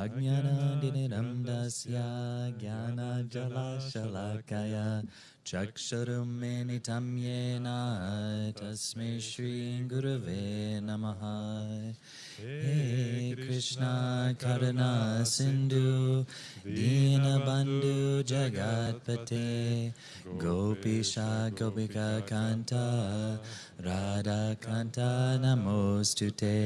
अज्ञानादिनिरन्दस्य ज्ञानजलाशलाकय चक्षुरुमेनितं येन तस्मै श्रीगुरुवे नमः हे कृष्ण करुणा सिन्धु दीनबन्धु जगत्पते गोपीशा गोपिकान्त राधाकान्त नमोऽस्तु ते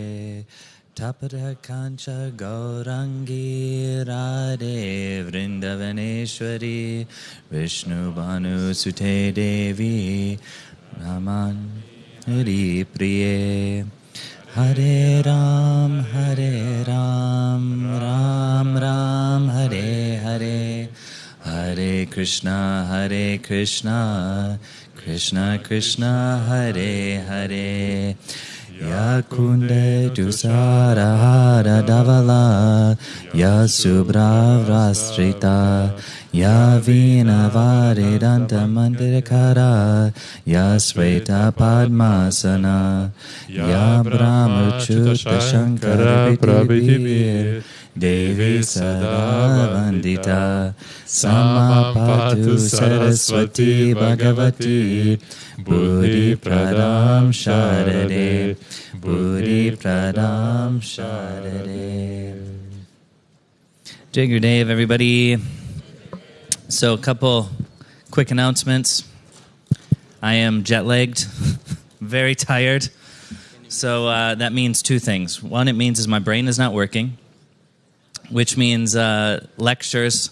Tapada Kancha Gaurangi Radhe Vrindavaneshwari Vrishabhanu Sute Devi Raman Hari Priye. Hare Ram Hare Ram Ram Ram Hare Hare. Hare Krishna Hare Krishna Krishna Krishna Hare Hare. Yakunde dusara hara davala, Yasubra vrastrita, Yavina varidanta mandirakara, yasveta padmasana, ya shankara Devi Sadavandita Samapatu Saraswati Bhagavati Buddhi Pradam Sharade Buddhi Pradam Sharade Jai Gurudev, everybody. So, a couple quick announcements. I am jet lagged, very tired. So, uh, that means two things. One, it means is my brain is not working which means uh, lectures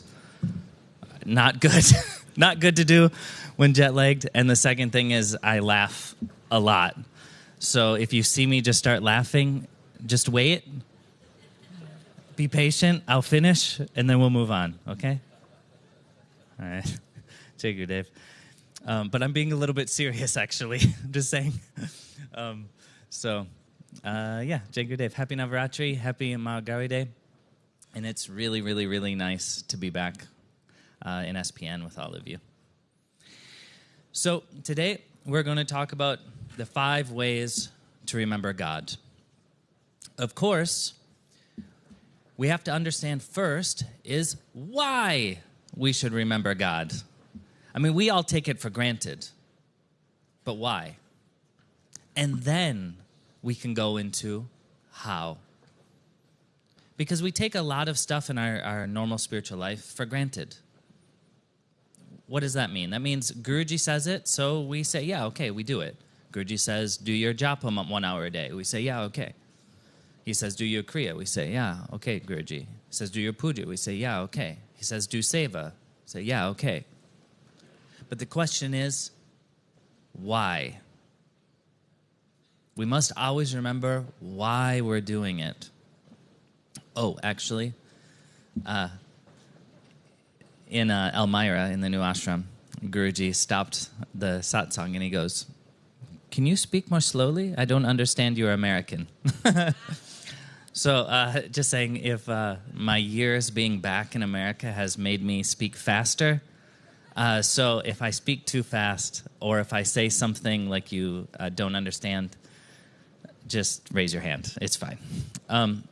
not good, not good to do when jet lagged. And the second thing is I laugh a lot. So, if you see me just start laughing, just wait. Be patient. I'll finish, and then we'll move on. Okay. All right. Take your Dave. Um, but I'm being a little bit serious, actually. I'm just saying. Um, so, uh, yeah, Jai Gurudev. Happy Navaratri. Happy Mahagauri Day. And it's really, really, really nice to be back uh, in SPN with all of you. So, today we're going to talk about the five ways to remember God. Of course, we have to understand first is why we should remember God. I mean, we all take it for granted, but why? And then we can go into how. Because we take a lot of stuff in our, our normal spiritual life for granted. What does that mean? That means Guruji says it, so we say, yeah, okay, we do it. Guruji says, do your japa one hour a day. We say, yeah, okay. He says, do your kriya. We say, yeah, okay, Guruji. He says, do your puja. We say, yeah, okay. He says, do seva. Say, yeah, okay. But the question is, why? We must always remember why we're doing it. Oh, actually, uh, in uh, Elmira, in the new ashram, Guruji stopped the satsang and he goes, Can you speak more slowly? I don't understand you're American. So, uh, just saying, if uh, my years being back in America has made me speak faster, uh, so if I speak too fast or if I say something like you uh, don't understand, just raise your hand. It's fine. Um,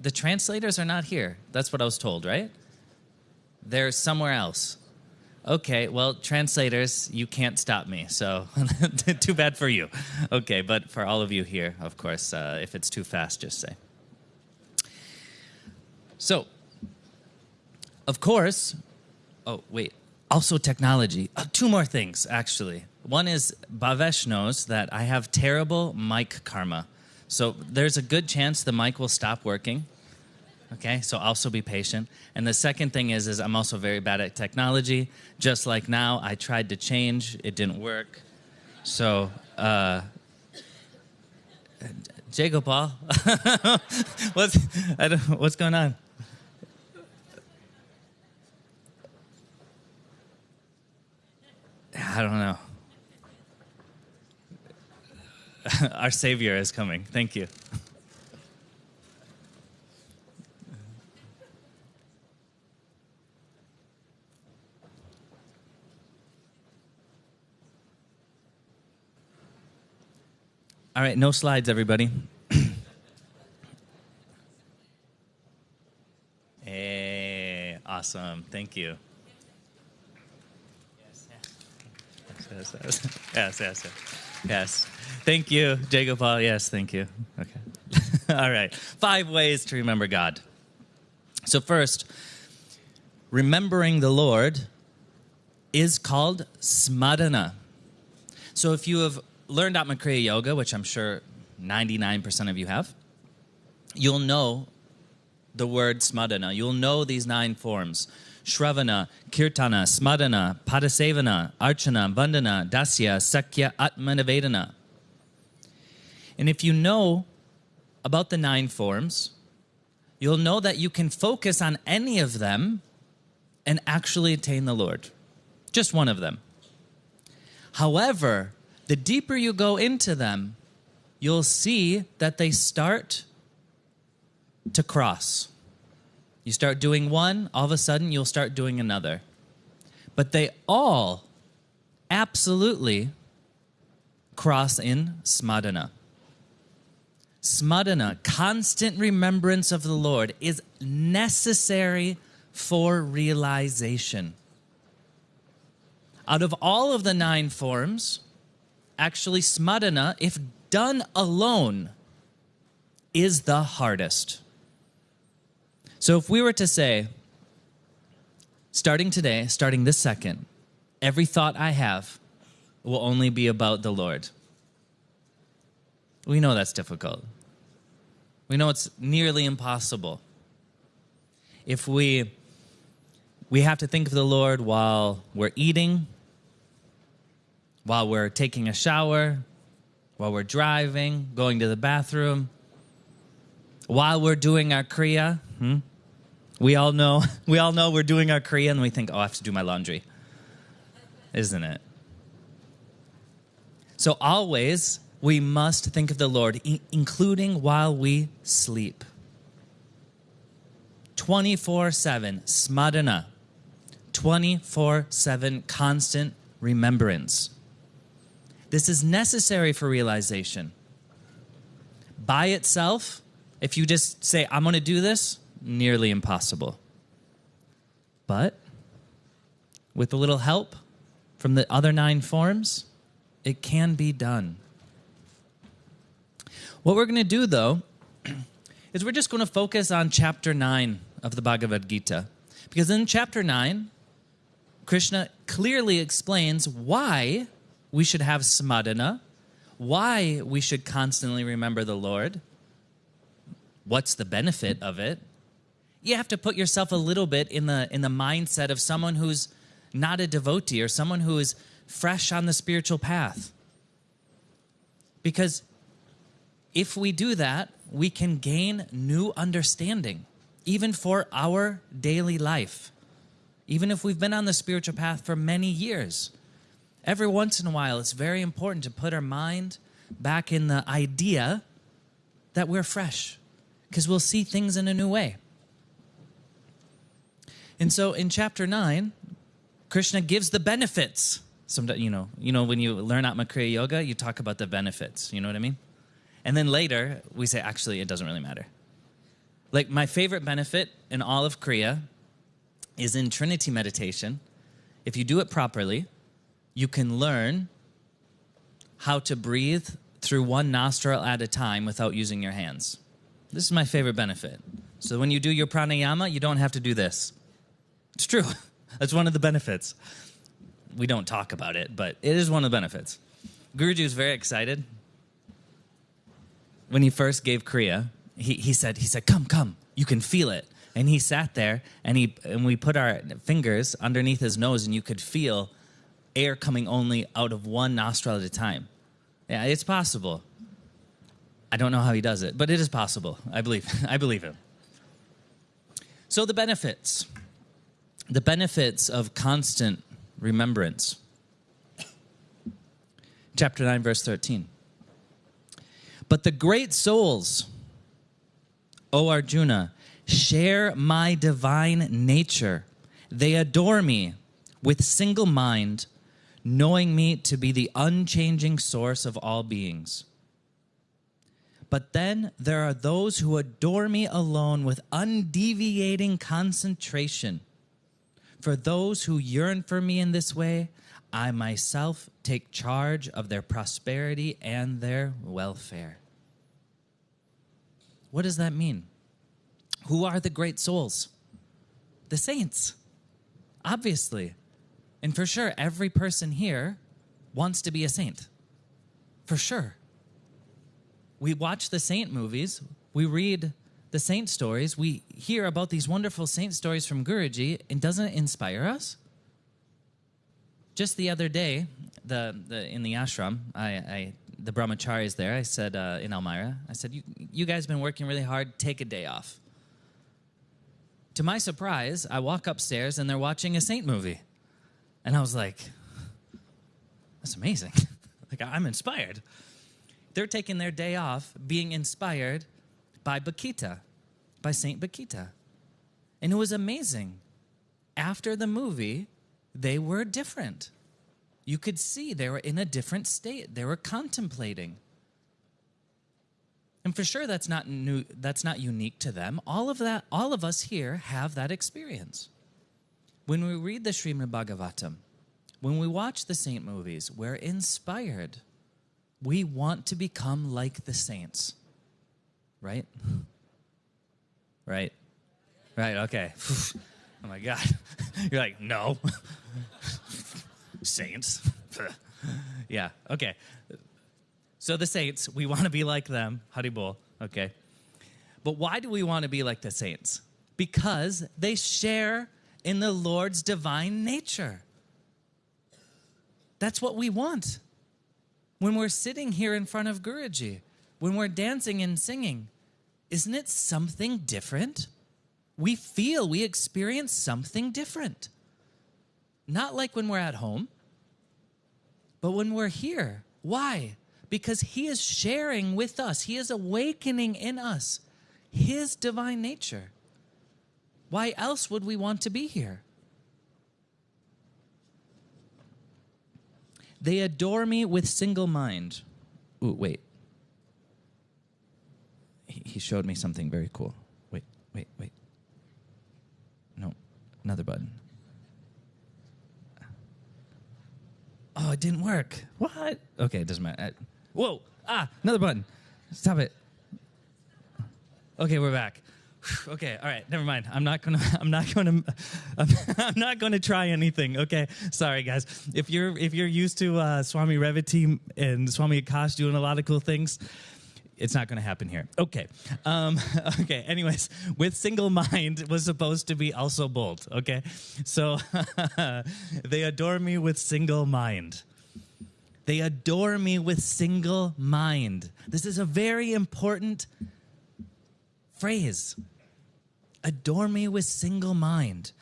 the translators are not here. That's what I was told, right? They're somewhere else. Okay, well, translators, you can't stop me, so too bad for you. Okay, but for all of you here, of course, uh, if it's too fast, just say. So, of course, oh, wait, also technology. Uh, two more things, actually. One is Bhavesh knows that I have terrible mic karma. So, there's a good chance the mic will stop working. Okay, so also be patient. And the second thing is, is I'm also very bad at technology. Just like now, I tried to change, it didn't work. So, uh, Jacob Paul, what's, what's going on? I don't know. Our Savior is coming. Thank you. All right, no slides, everybody. hey, eh, Awesome. Thank you. Yes, yes, yes, yes, yes. yes. Thank you, Jacob Paul. Yes, thank you. Okay. All right. Five ways to remember God. So, first, remembering the Lord is called smadana. So, if you have learned Atma Kriya Yoga, which I'm sure 99% of you have, you'll know the word smadana. You'll know these nine forms Shravana, Kirtana, Smadana, Padasevana, Archana, Vandana, Dasya, Sakya, Atmanivedana. And if you know about the nine forms, you'll know that you can focus on any of them and actually attain the Lord. Just one of them. However, the deeper you go into them, you'll see that they start to cross. You start doing one, all of a sudden you'll start doing another. But they all absolutely cross in smadana. Smadana, constant remembrance of the Lord, is necessary for realization. Out of all of the nine forms, actually, smadana, if done alone, is the hardest. So if we were to say, starting today, starting this second, every thought I have will only be about the Lord. We know that's difficult. We know it's nearly impossible. If we we have to think of the Lord while we're eating, while we're taking a shower, while we're driving, going to the bathroom, while we're doing our kriya. Hmm? We all know we all know we're doing our kriya and we think, "Oh, I have to do my laundry." Isn't it? So always we must think of the Lord, including while we sleep. 24 7, smadana. 24 7, constant remembrance. This is necessary for realization. By itself, if you just say, I'm going to do this, nearly impossible. But with a little help from the other nine forms, it can be done. What we're going to do, though, is we're just going to focus on chapter 9 of the Bhagavad Gita. Because in chapter 9, Krishna clearly explains why we should have smadana, why we should constantly remember the Lord, what's the benefit of it. You have to put yourself a little bit in the in the mindset of someone who's not a devotee or someone who is fresh on the spiritual path. Because if we do that, we can gain new understanding, even for our daily life. Even if we've been on the spiritual path for many years, every once in a while, it's very important to put our mind back in the idea that we're fresh, because we'll see things in a new way. And so in chapter 9, Krishna gives the benefits. Sometimes, you know, you know, when you learn Atma Kriya Yoga, you talk about the benefits. You know what I mean? And then later, we say, actually, it doesn't really matter. Like, my favorite benefit in all of Kriya is in Trinity meditation. If you do it properly, you can learn how to breathe through one nostril at a time without using your hands. This is my favorite benefit. So when you do your pranayama, you don't have to do this. It's true. That's one of the benefits. We don't talk about it, but it is one of the benefits. Guruji was very excited when he first gave Kriya, he, he said, he said, come, come, you can feel it. And he sat there and he and we put our fingers underneath his nose and you could feel air coming only out of one nostril at a time. Yeah, it's possible. I don't know how he does it, but it is possible. I believe. I believe him. So the benefits. The benefits of constant remembrance. Chapter 9 verse 13. But the great souls, O Arjuna, share my divine nature. They adore me with single mind, knowing me to be the unchanging source of all beings. But then there are those who adore me alone with undeviating concentration. For those who yearn for me in this way, I myself take charge of their prosperity and their welfare. What does that mean? Who are the great souls? The saints, obviously. And for sure, every person here wants to be a saint. For sure. We watch the saint movies, we read the saint stories, we hear about these wonderful saint stories from Guruji, and doesn't it inspire us? Just the other day, the, the in the ashram, I, I the brahmacharis there, I said uh, in Elmira, I said, you, you guys have been working really hard, take a day off. To my surprise, I walk upstairs and they're watching a saint movie. And I was like, that's amazing. like, I'm inspired. They're taking their day off being inspired by Bakhita, by Saint Bakhita. And it was amazing. After the movie, they were different. You could see they were in a different state. They were contemplating. And for sure that's not new that's not unique to them. All of that all of us here have that experience. When we read the Srimad Bhagavatam, when we watch the saint movies, we're inspired. We want to become like the saints. Right? Right? Right, okay. Oh my God. You're like, no. saints. yeah, okay. So the saints, we want to be like them. Haribol, okay. But why do we want to be like the saints? Because they share in the Lord's divine nature. That's what we want. When we're sitting here in front of Guruji, when we're dancing and singing, isn't it something different? We feel, we experience something different. Not like when we're at home, but when we're here. Why? Because He is sharing with us, He is awakening in us His divine nature. Why else would we want to be here? They adore me with single mind. Ooh, wait. He showed me something very cool. Wait, wait, wait. No, another button. Oh, it didn't work. What? Okay, it doesn't matter. Whoa! Ah, another button. Stop it. Okay, we're back. Okay, all right, never mind. I'm not gonna. I'm not gonna. I'm not gonna try anything. Okay, sorry guys. If you're if you're used to uh, Swami Revati and Swami Akash doing a lot of cool things, it's not to happen here. Okay. Um, okay. Anyways, with single mind was supposed to be also bold. Okay. So they adore me with single mind. They adore me with single mind. This is a very important phrase. Adore me with single mind.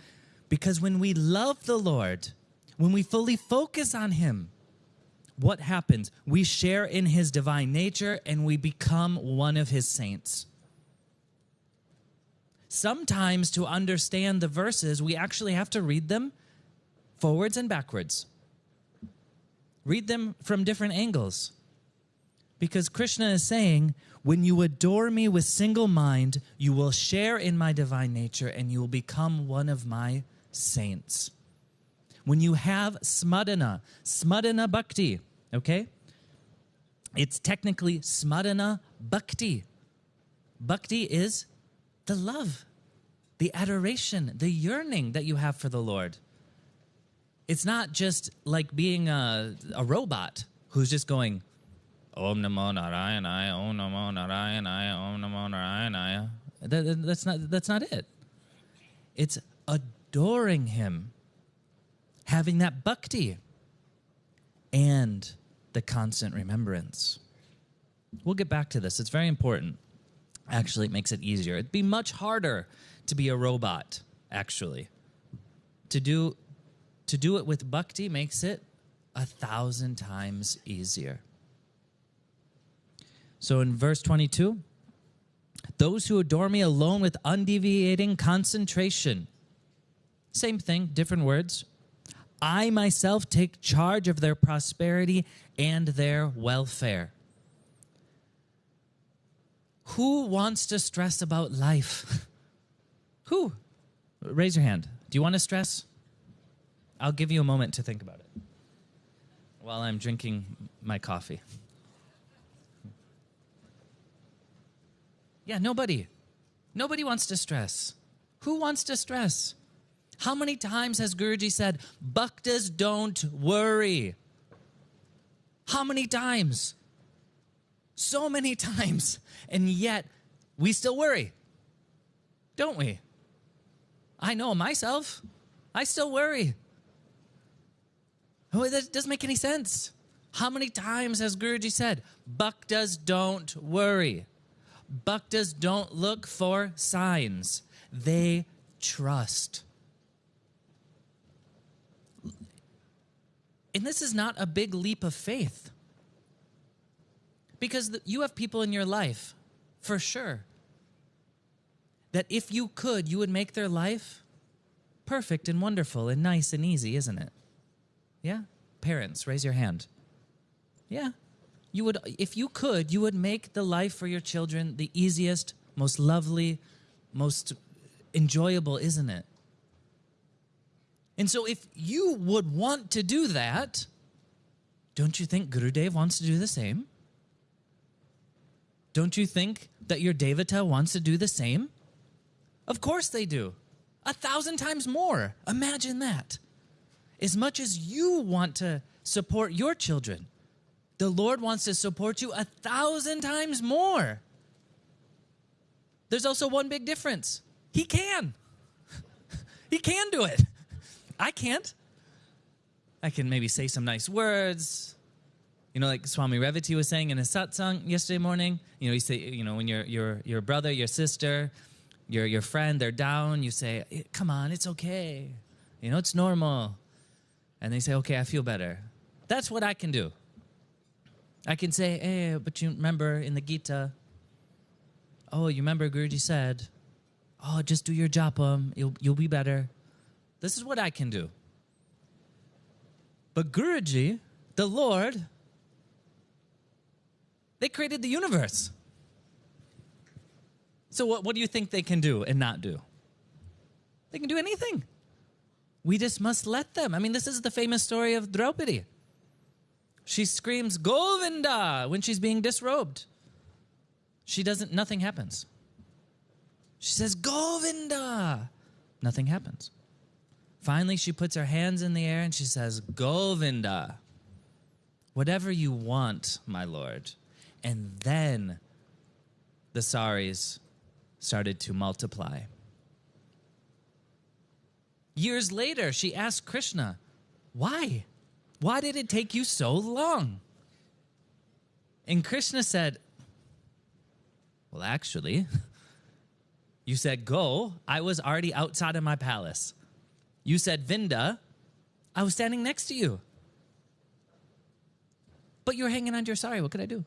Because when we love the Lord, when we fully focus on Him, what happens? We share in his divine nature and we become one of his saints. Sometimes to understand the verses, we actually have to read them forwards and backwards. Read them from different angles. Because Krishna is saying, when you adore me with single mind, you will share in my divine nature and you will become one of my saints. When you have smadana, smadana bhakti, okay? It's technically smarana bhakti. Bhakti is the love, the adoration, the yearning that you have for the Lord. It's not just like being a, a robot who's just going, Om Namo Narayanaya, Om Namo Narayanaya, Om Namo Narayanaya. That, that's, not, that's not it. It's adoring Him, having that bhakti, and the constant remembrance. We'll get back to this. It's very important. Actually, it makes it easier. It'd be much harder to be a robot, actually. To do to do it with bhakti makes it a thousand times easier. So in verse 22, those who adore me alone with undeviating concentration. Same thing, different words. I myself take charge of their prosperity and their welfare. Who wants to stress about life? Who? Raise your hand. Do you want to stress? I'll give you a moment to think about it while I'm drinking my coffee. Yeah, nobody. Nobody wants to stress. Who wants to stress? How many times has Guruji said, Bhaktas don't worry? How many times? So many times. And yet, we still worry. Don't we? I know myself. I still worry. Oh, that doesn't make any sense. How many times has Guruji said, Bhaktas don't worry? Bhaktas don't look for signs, they trust. And this is not a big leap of faith. Because you have people in your life, for sure, that if you could, you would make their life perfect and wonderful and nice and easy, isn't it? Yeah? Parents, raise your hand. Yeah. You would if you could, you would make the life for your children the easiest, most lovely, most enjoyable, isn't it? And so if you would want to do that, don't you think Gurudev wants to do the same? Don't you think that your Devata wants to do the same? Of course they do. A thousand times more. Imagine that. As much as you want to support your children, the Lord wants to support you a thousand times more. There's also one big difference He can. he can do it. I can't. I can maybe say some nice words. You know, like Swami Revati was saying in his satsang yesterday morning. You know, you say, you know, when your your your brother, your sister, your your friend, they're down, you say, eh, "Come on, it's okay. You know, it's normal." And they say, "Okay, I feel better." That's what I can do. I can say, "Hey, but you remember in the Gita? Oh, you remember Guruji said, "Oh, just do your japa, you'll you'll be better." This is what I can do. But Guruji, the Lord, they created the universe. So, what, what do you think they can do and not do? They can do anything. We just must let them. I mean, this is the famous story of Draupadi. She screams Govinda when she's being disrobed. She doesn't, nothing happens. She says Govinda. Nothing happens. Finally, she puts her hands in the air and she says, Govinda, whatever you want, my lord. And then the saris started to multiply. Years later, she asked Krishna, Why? Why did it take you so long? And Krishna said, Well, actually, you said go. I was already outside of my palace. You said Vinda. I was standing next to you. But you were hanging on to your sari. What could I do?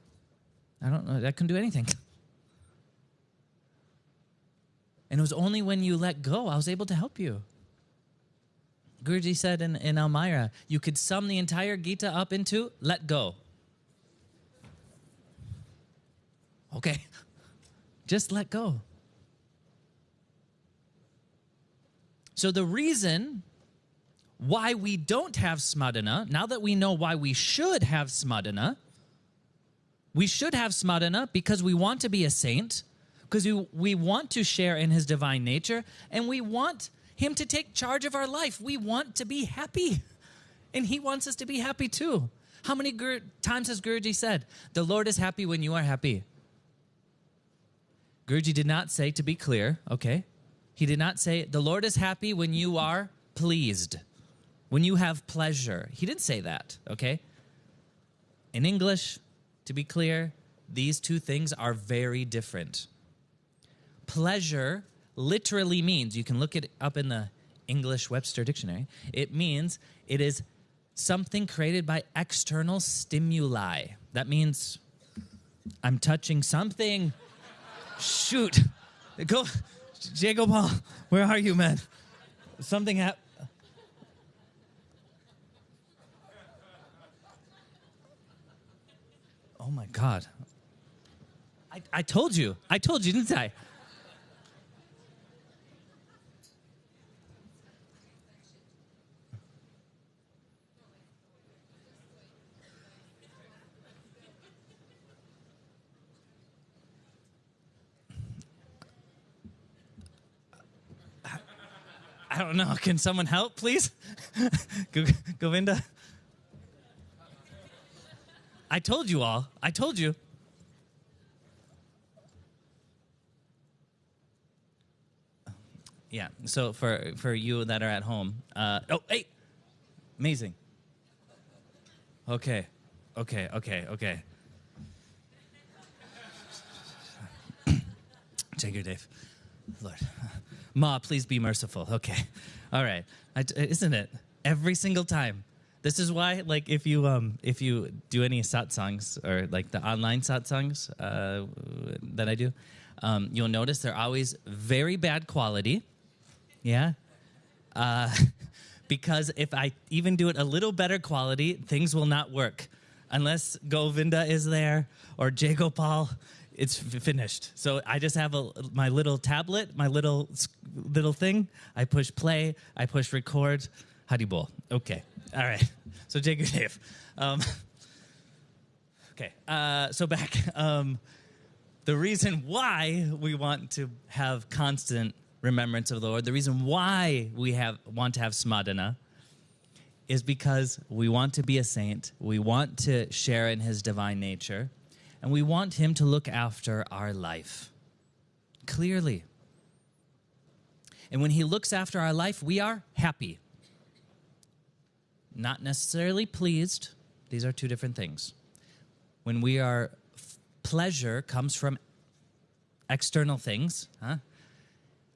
I don't know. I couldn't do anything. And it was only when you let go I was able to help you. Guruji said in, in Elmira, you could sum the entire Gita up into let go. Okay, just let go. So, the reason why we don't have smadana, now that we know why we should have smadana, we should have smadana because we want to be a saint because we, we want to share in his divine nature and we want him to take charge of our life. We want to be happy. And he wants us to be happy too. How many Gur- times has Guruji said, The Lord is happy when you are happy? Guruji did not say, to be clear, okay? He did not say, The Lord is happy when you are pleased, when you have pleasure. He didn't say that, okay? In English, to be clear, these two things are very different pleasure literally means, you can look it up in the English Webster Dictionary, it means it is something created by external stimuli. That means I'm touching something. Shoot. Go, Jacob Paul, where are you, man? Something happened. Oh my God. I, I told you. I told you, didn't I? I don't know. Can someone help, please? Govinda? I told you all. I told you. Yeah. So for for you that are at home, uh, oh hey, amazing. Okay, okay, okay, okay. Take your Dave. Lord, Ma, please be merciful. Okay, all right. I, isn't it every single time? This is why, like, if you um if you do any satsangs or like the online satsangs uh, that I do, um, you'll notice they're always very bad quality yeah. Uh, because if I even do it a little better quality, things will not work. Unless Govinda is there or Jagopal, it's finished. So I just have a, my little tablet, my little little thing. I push play, I push record. Haribol. Okay. All right. So Jai Gurudev. Um, okay. Uh, so back. Um, the reason why we want to have constant remembrance of the Lord. The reason why we have want to have smadana is because we want to be a saint. We want to share in his divine nature, and we want him to look after our life clearly. And when he looks after our life, we are happy. Not necessarily pleased. These are two different things. When we are pleasure comes from external things, huh?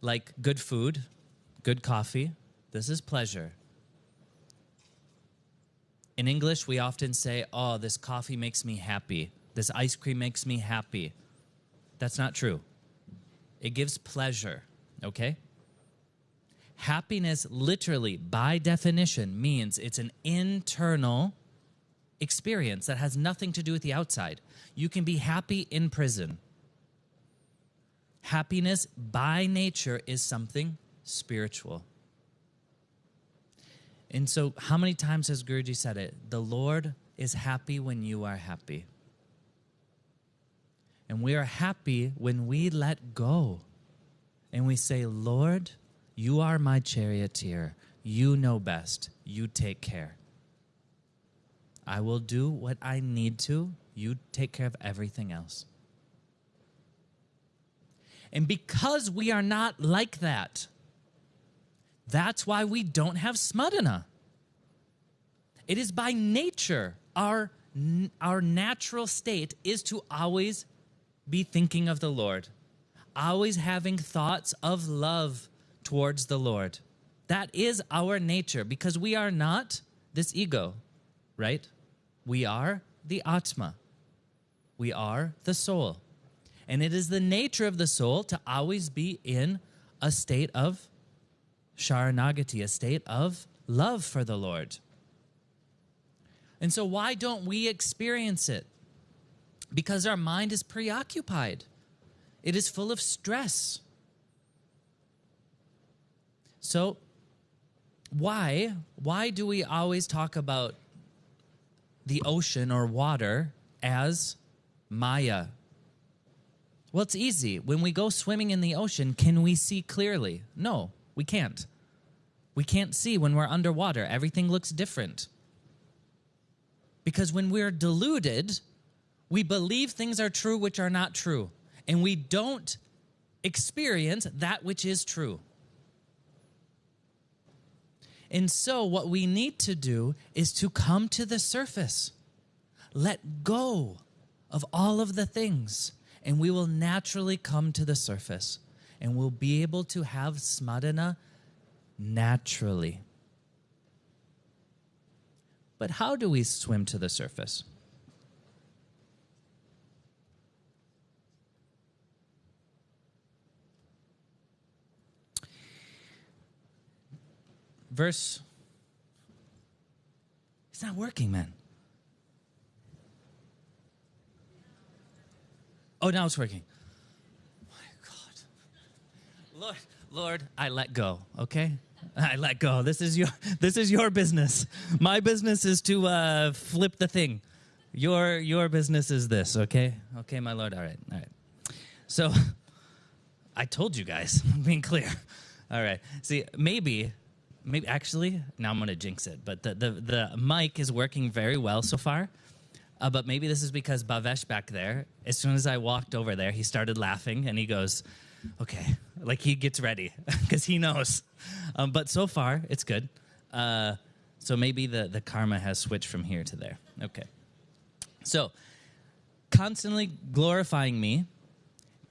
like good food, good coffee. This is pleasure. In English, we often say, Oh, this coffee makes me happy. This ice cream makes me happy. That's not true. It gives pleasure, okay? Happiness, literally, by definition, means it's an internal experience that has nothing to do with the outside. You can be happy in prison. Happiness by nature is something spiritual. And so, how many times has Guruji said it? The Lord is happy when you are happy. And we are happy when we let go and we say, Lord, you are my charioteer. You know best. You take care. I will do what I need to. You take care of everything else. And because we are not like that, that's why we don't have smadana. It is by nature, our, our natural state is to always be thinking of the Lord, always having thoughts of love towards the Lord. That is our nature because we are not this ego, right? We are the Atma. We are the soul. And it is the nature of the soul to always be in a state of sharanagati, a state of love for the Lord. And so, why don't we experience it? Because our mind is preoccupied, it is full of stress. So, why why do we always talk about the ocean or water as maya well, it's easy. When we go swimming in the ocean, can we see clearly? No, we can't. We can't see when we're underwater. Everything looks different. Because when we're deluded, we believe things are true which are not true, and we don't experience that which is true. And so, what we need to do is to come to the surface, let go of all of the things and we will naturally come to the surface and we'll be able to have smadana naturally. But how do we swim to the surface? Verse. It's not working, man. Oh, now it's working. My God. Lord, Lord, I let go, okay? I let go. This is your this is your business. My business is to uh, flip the thing. Your your business is this, okay? Okay, my lord. All right. All right. So I told you guys, I'm being clear. All right. See, maybe, maybe actually, now I'm going to jinx it, but the, the, the mic is working very well so far. Uh, but maybe this is because Bhavesh back there, as soon as I walked over there, he started laughing and he goes, okay, like he gets ready because he knows. Um, but so far, it's good. Uh, so maybe the, the karma has switched from here to there. Okay. So, constantly glorifying me,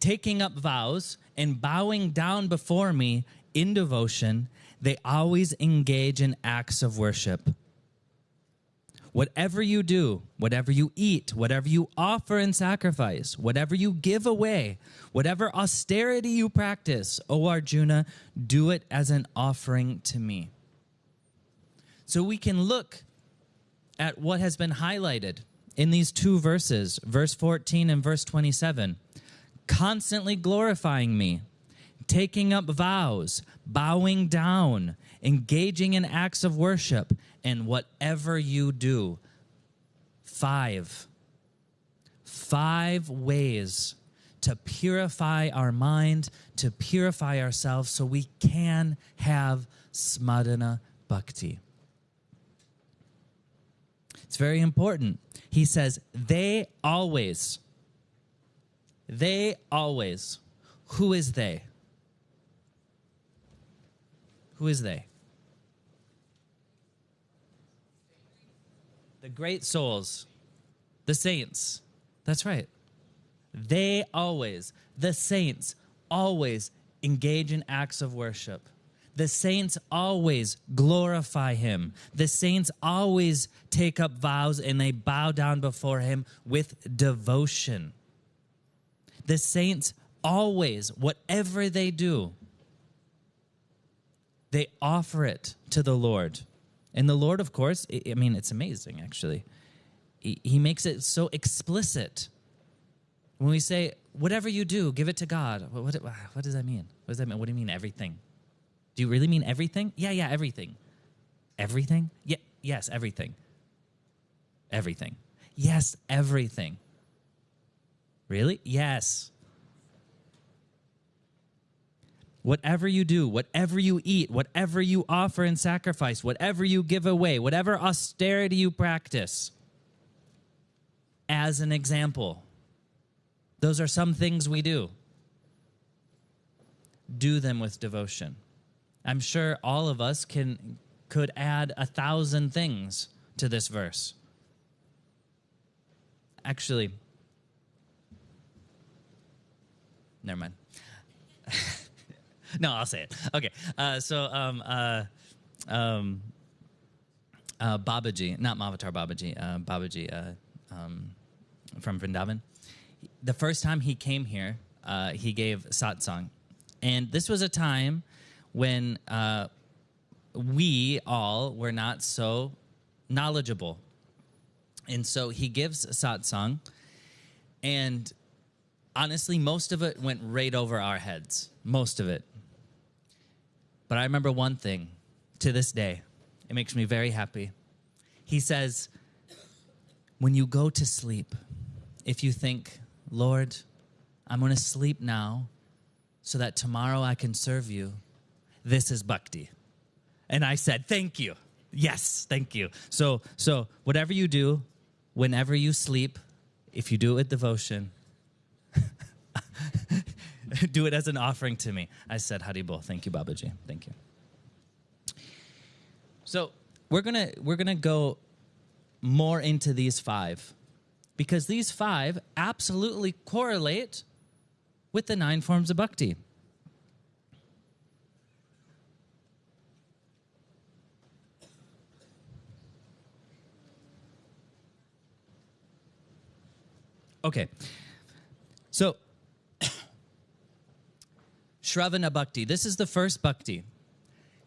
taking up vows, and bowing down before me in devotion, they always engage in acts of worship. Whatever you do, whatever you eat, whatever you offer in sacrifice, whatever you give away, whatever austerity you practice, O Arjuna, do it as an offering to me. So we can look at what has been highlighted in these two verses, verse 14 and verse 27. Constantly glorifying me, taking up vows, bowing down, engaging in acts of worship, and whatever you do. Five. Five ways to purify our mind, to purify ourselves so we can have smadana bhakti. It's very important. He says, they always, they always. Who is they? Who is they? The great souls, the saints. That's right. They always, the saints, always engage in acts of worship. The saints always glorify him. The saints always take up vows and they bow down before him with devotion. The saints always, whatever they do, they offer it to the Lord. And the Lord, of course, I mean, it's amazing actually. He makes it so explicit. When we say, whatever you do, give it to God, what, what, what does that mean? What does that mean? What do you mean, everything? Do you really mean everything? Yeah, yeah, everything. Everything? Yeah, yes, everything. Everything. Yes, everything. Really? Yes. Whatever you do, whatever you eat, whatever you offer in sacrifice, whatever you give away, whatever austerity you practice, as an example, those are some things we do. Do them with devotion. I'm sure all of us can could add a thousand things to this verse. Actually, never mind. no, I'll say it. Okay, uh, so um, uh, um, uh, Babaji, not Mahavatar Babaji, uh, Babaji uh, um, from Vrindavan. The first time he came here, uh, he gave satsang, and this was a time when uh, we all were not so knowledgeable. And so he gives satsang, and honestly, most of it went right over our heads. Most of it. But I remember one thing to this day, it makes me very happy. He says, When you go to sleep, if you think, Lord, I'm going to sleep now so that tomorrow I can serve you, this is bhakti. And I said, thank you. Yes, thank you. So, so whatever you do, whenever you sleep, if you do it with devotion, do it as an offering to me. I said, Haribol. Thank you, Babaji. Thank you. So we're gonna we're gonna go more into these five because these five absolutely correlate with the nine forms of bhakti. Okay. So, Shravana Bhakti. This is the first Bhakti.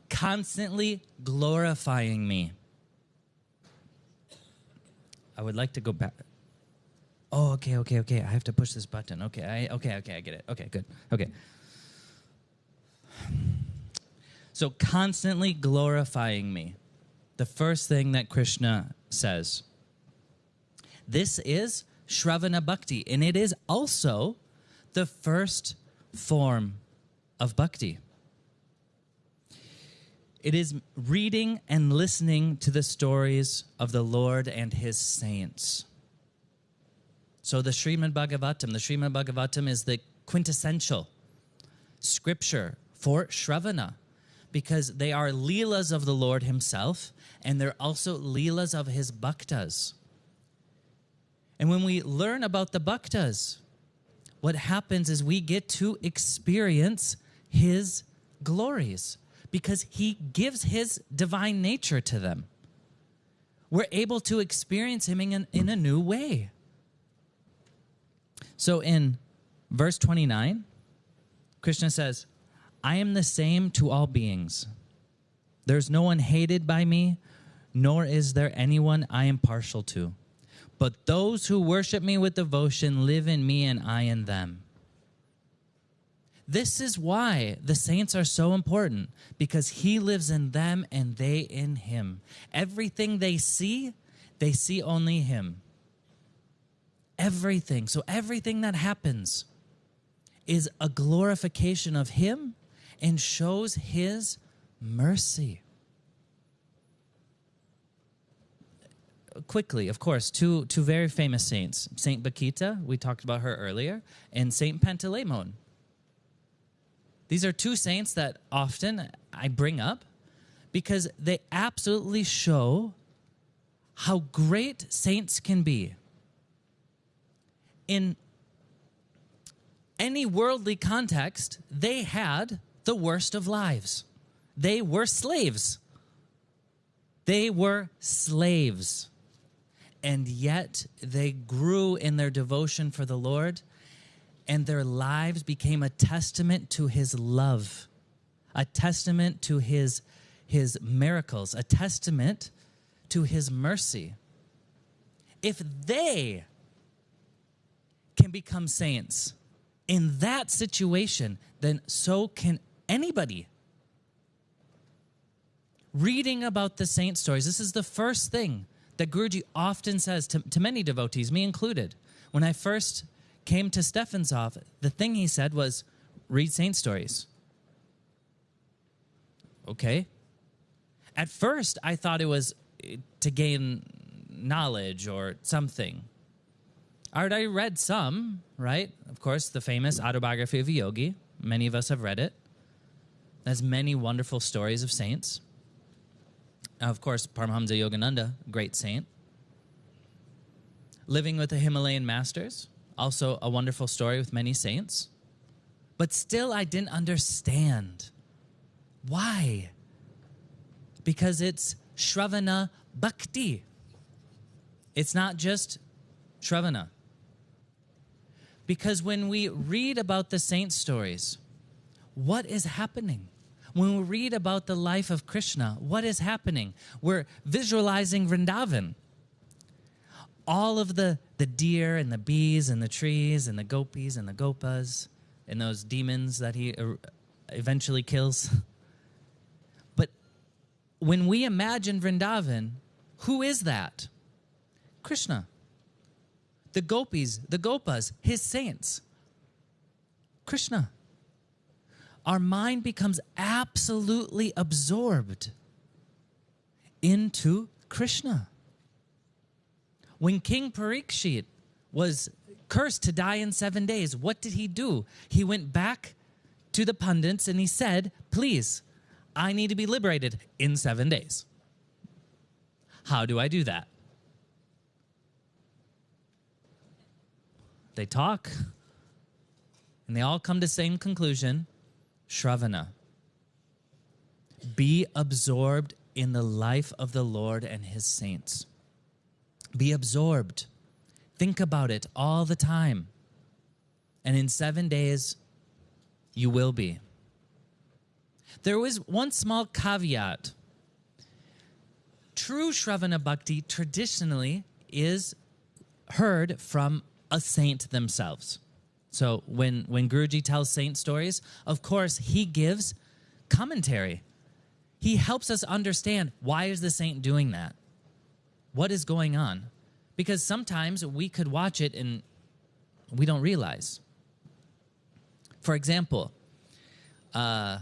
Constantly glorifying me. I would like to go back. Oh, okay, okay, okay. I have to push this button. Okay, I, okay, okay, I get it. Okay, good. Okay. So, constantly glorifying me. The first thing that Krishna says. This is Shravana Bhakti, and it is also the first form of bhakti. It is reading and listening to the stories of the Lord and his saints. So the Srimad Bhagavatam, the Srimad Bhagavatam is the quintessential scripture for Shravana because they are leelas of the Lord himself and they're also leelas of his bhaktas. And when we learn about the bhaktas, what happens is we get to experience his glories because he gives his divine nature to them. We're able to experience him in, in a new way. So in verse 29, Krishna says, I am the same to all beings. There's no one hated by me, nor is there anyone I am partial to. But those who worship me with devotion live in me and I in them. This is why the saints are so important because he lives in them and they in him. Everything they see, they see only him. Everything. So everything that happens is a glorification of him and shows his mercy. quickly, of course, two, two very famous saints Saint Bakhita, we talked about her earlier, and Saint Panteleimon. These are two saints that often I bring up because they absolutely show how great saints can be. In any worldly context, they had the worst of lives. They were slaves. They were slaves and yet they grew in their devotion for the Lord, and their lives became a testament to his love, a testament to his, his miracles, a testament to his mercy. If they can become saints in that situation, then so can anybody. Reading about the saint stories, this is the first thing that Guruji often says to, to many devotees, me included. When I first came to Stephanshof, the thing he said was, read saint stories. Okay. At first, I thought it was eh, to gain knowledge or something. I already read some, right? Of course, the famous autobiography of a yogi. Many of us have read it. There's many wonderful stories of saints. Of course, Paramahamsa Yogananda, great saint. Living with the Himalayan masters, also a wonderful story with many saints. But still, I didn't understand. Why? Because it's Shravana Bhakti. It's not just Shravana. Because when we read about the saint stories, what is happening? When we read about the life of Krishna, what is happening? We're visualizing Vrindavan. All of the, the deer and the bees and the trees and the gopis and the gopas and those demons that he uh, eventually kills. But when we imagine Vrindavan, who is that? Krishna. The gopis, the gopas, his saints. Krishna our mind becomes absolutely absorbed into Krishna. When King Parikshit was cursed to die in seven days, what did he do? He went back to the pundits and he said, Please, I need to be liberated in seven days. How do I do that? They talk and they all come to the same conclusion Shravana. Be absorbed in the life of the Lord and his saints. Be absorbed. Think about it all the time. And in seven days, you will be. There was one small caveat. True Shravana Bhakti traditionally is heard from a saint themselves. So when when Guruji tells saint stories, of course he gives commentary. He helps us understand why is the saint doing that? What is going on? Because sometimes we could watch it and we don't realize. For example, uh,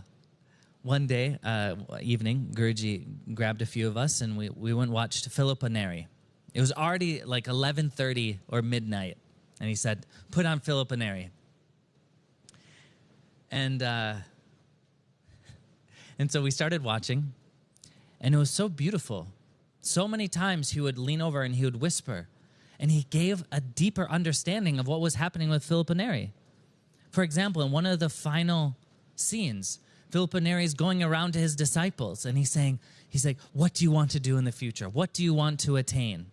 one day, uh, evening, Guruji grabbed a few of us and we, we went and watched Filippo Neri. It was already like 11.30 or midnight. And he said, put on Filippo Neri. And, uh, and so we started watching. And it was so beautiful. So many times he would lean over and he would whisper. And he gave a deeper understanding of what was happening with Filippo Neri. For example, in one of the final scenes, Filippo Neri is going around to his disciples and he's saying, he's like, what do you want to do in the future? What do you want to attain?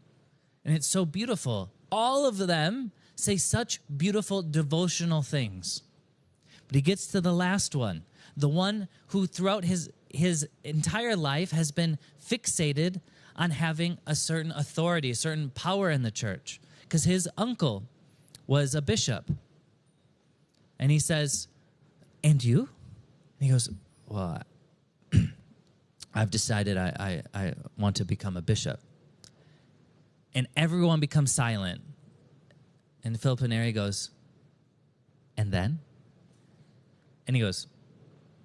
And it's so beautiful. All of them say such beautiful devotional things. But he gets to the last one, the one who throughout his his entire life has been fixated on having a certain authority, a certain power in the church because his uncle was a bishop. And he says, "And you?" And he goes, Well, I've decided I, I, I want to become a bishop. And everyone becomes silent. And Filippo Neri goes, And then? And he goes,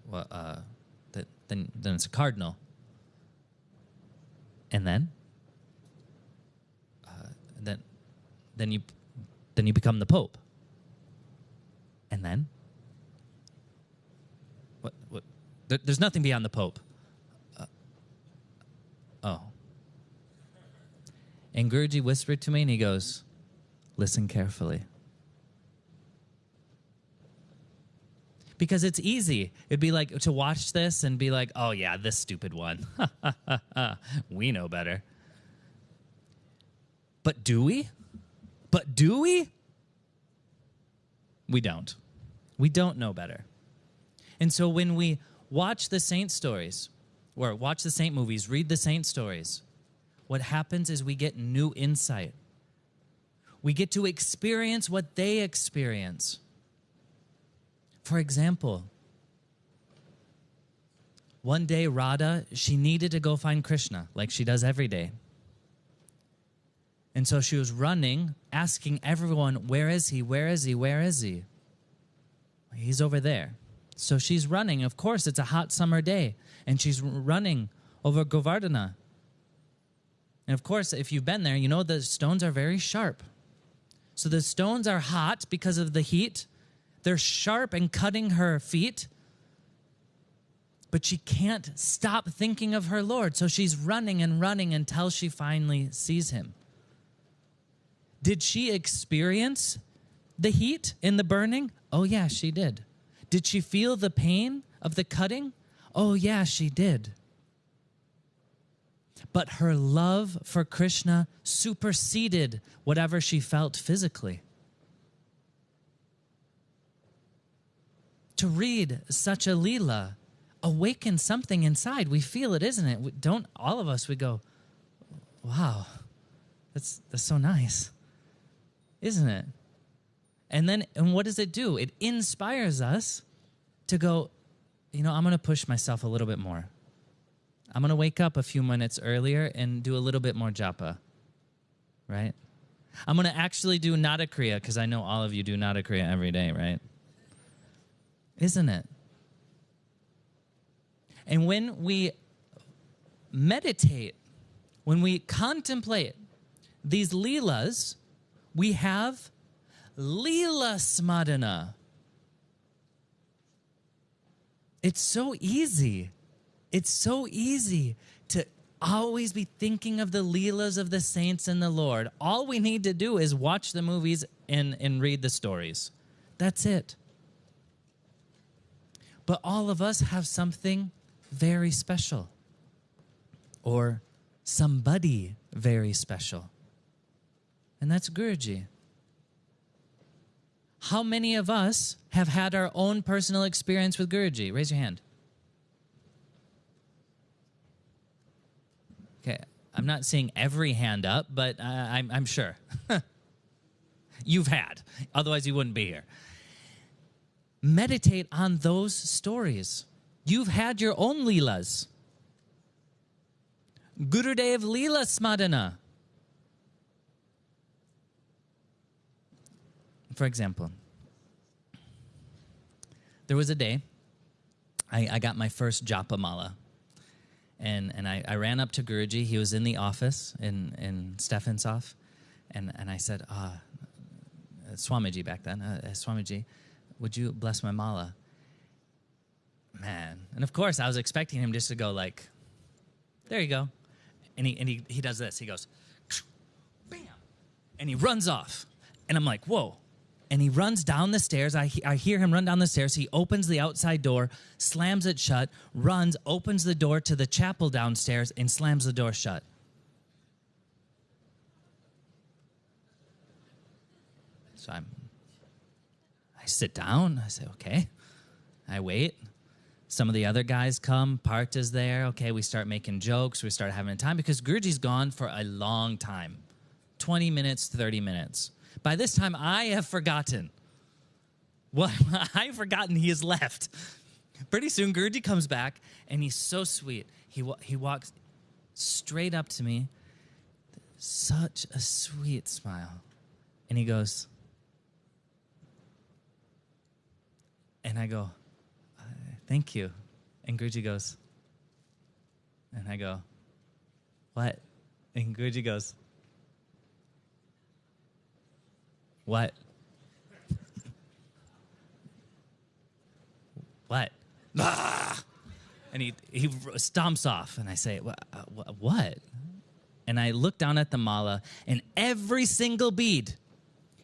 Well, uh, then, then it's a cardinal. And then? Uh, then, then you, then you become the pope. And then? What? What? There, there's nothing beyond the Pope. Uh, oh. And Guruji whispered to me and he goes, Listen carefully. Because it's easy. It'd be like to watch this and be like, oh, yeah, this stupid one. we know better. But do we? But do we? We don't. We don't know better. And so when we watch the saint stories, or watch the saint movies, read the saint stories, what happens is we get new insight. We get to experience what they experience. For example, one day Radha, she needed to go find Krishna like she does every day. And so she was running, asking everyone, Where is he? Where is he? Where is he? He's over there. So she's running. Of course, it's a hot summer day, and she's running over Govardhana. And of course, if you've been there, you know the stones are very sharp. So the stones are hot because of the heat. They're sharp and cutting her feet. But she can't stop thinking of her Lord. So she's running and running until she finally sees him. Did she experience the heat in the burning? Oh, yeah, she did. Did she feel the pain of the cutting? Oh, yeah, she did. But her love for Krishna superseded whatever she felt physically. To read such a Leela awakens something inside. We feel it, isn't it? We don't all of us, we go, wow, that's, that's so nice, isn't it? And then, and what does it do? It inspires us to go, you know, I'm going to push myself a little bit more. I'm going to wake up a few minutes earlier and do a little bit more japa, right? I'm going to actually do Nada Kriya because I know all of you do Nada Kriya every day, right? Isn't it? And when we meditate, when we contemplate these leelas, we have Leela Smarana. It's so easy. It's so easy to always be thinking of the Leelas of the saints and the Lord. All we need to do is watch the movies and, and read the stories. That's it. But all of us have something very special or somebody very special. And that's Guruji. How many of us have had our own personal experience with Guruji? Raise your hand. Okay, I'm not seeing every hand up, but uh, I'm, I'm sure. You've had, otherwise, you wouldn't be here. Meditate on those stories. You've had your own Leelas. Gurudev Leela Smarana. For example, there was a day I, I got my first japa mala. And, and I, I ran up to Guruji. He was in the office in, in Stefanshof. And, and I said, uh, Swamiji back then, uh, Swamiji, would you bless my mala? Man. And of course, I was expecting him just to go like, there you go. And he, and he, he does this. He goes, bam. And he runs off. And I'm like, whoa. And he runs down the stairs. I, I hear him run down the stairs. He opens the outside door, slams it shut, runs, opens the door to the chapel downstairs, and slams the door shut. So I'm, sit down. I say, okay. I wait. Some of the other guys come. Part is there. Okay, we start making jokes. We start having a time because Guruji's gone for a long time 20 minutes, 30 minutes. By this time, I have forgotten. Well, I've forgotten he has left. Pretty soon, Guruji comes back and he's so sweet. He, he walks straight up to me, such a sweet smile. And he goes, and I go, thank you. And Guruji goes, and I go, what? And Guruji goes, what? what? And he, he stomps off, and I say, what? And I look down at the mala, and every single bead,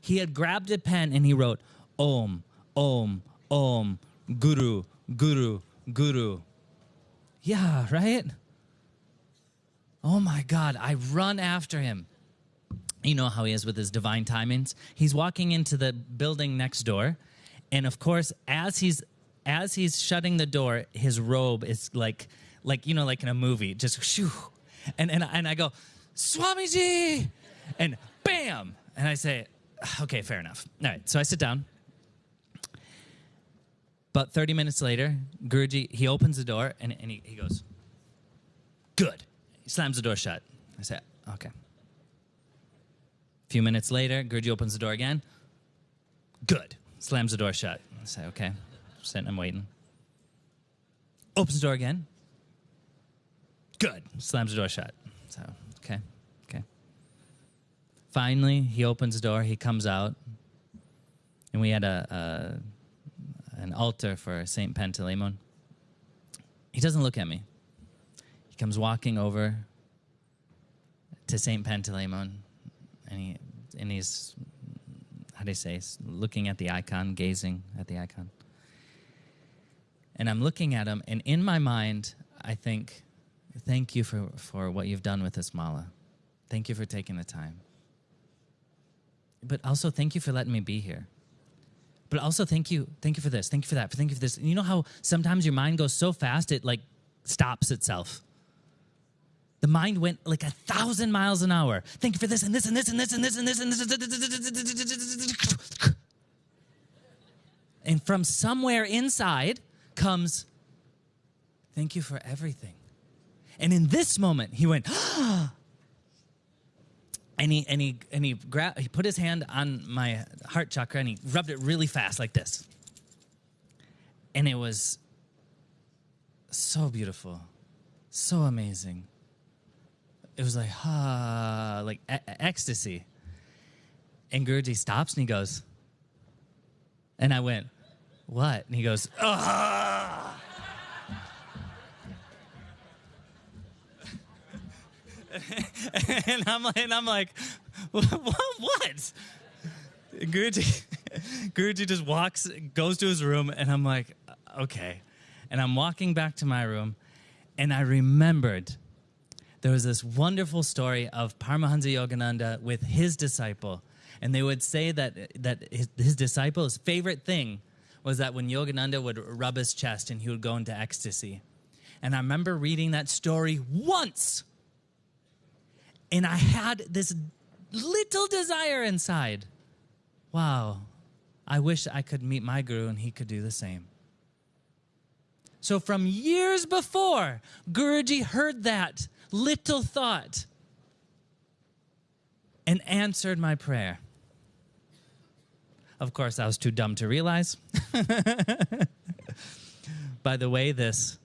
he had grabbed a pen and he wrote, Om, Om, Om, Guru, Guru, Guru. Yeah, right? Oh my God, I run after him. You know how he is with his divine timings. He's walking into the building next door, and of course, as he's as he's shutting the door, his robe is like like you know, like in a movie, just shoo. And and and I go, Swamiji! And bam! And I say, okay, fair enough. All right, so I sit down. But 30 minutes later, Guruji, he opens the door and, and he, he goes, Good. He slams the door shut. I say, Okay. A few minutes later, Guruji opens the door again. Good. Slams the door shut. I say, Okay. I'm sitting, I'm waiting. Opens the door again. Good. Slams the door shut. So, okay. Okay. Finally, he opens the door. He comes out. And we had a, a an altar for Saint Panteleimon. He doesn't look at me. He comes walking over to Saint Panteleimon, and he and he's how do you say looking at the icon, gazing at the icon. And I'm looking at him, and in my mind, I think, thank you for, for what you've done with this mala. Thank you for taking the time. But also, thank you for letting me be here but also thank you thank you for this thank you for that thank you for this and you know how sometimes your mind goes so fast it like stops itself the mind went like a thousand miles an hour thank you for this and this and this and this and this and this and this and from somewhere inside comes thank you for everything and in this moment he went ah and he and he and he grabbed he put his hand on my heart chakra and he rubbed it really fast like this. And it was so beautiful so amazing. It was like ah like e- ecstasy. And Guruji stops and he goes and I went what? And he goes ah and I'm like, and I'm like, what? what? Guruji, Guruji just walks, goes to his room, and I'm like, okay. And I'm walking back to my room, and I remembered there was this wonderful story of Paramahansa Yogananda with his disciple. And they would say that, that his, his disciple's favorite thing was that when Yogananda would rub his chest and he would go into ecstasy. And I remember reading that story once and I had this little desire inside. Wow, I wish I could meet my guru and he could do the same. So, from years before, Guruji heard that little thought and answered my prayer. Of course, I was too dumb to realize. By the way, this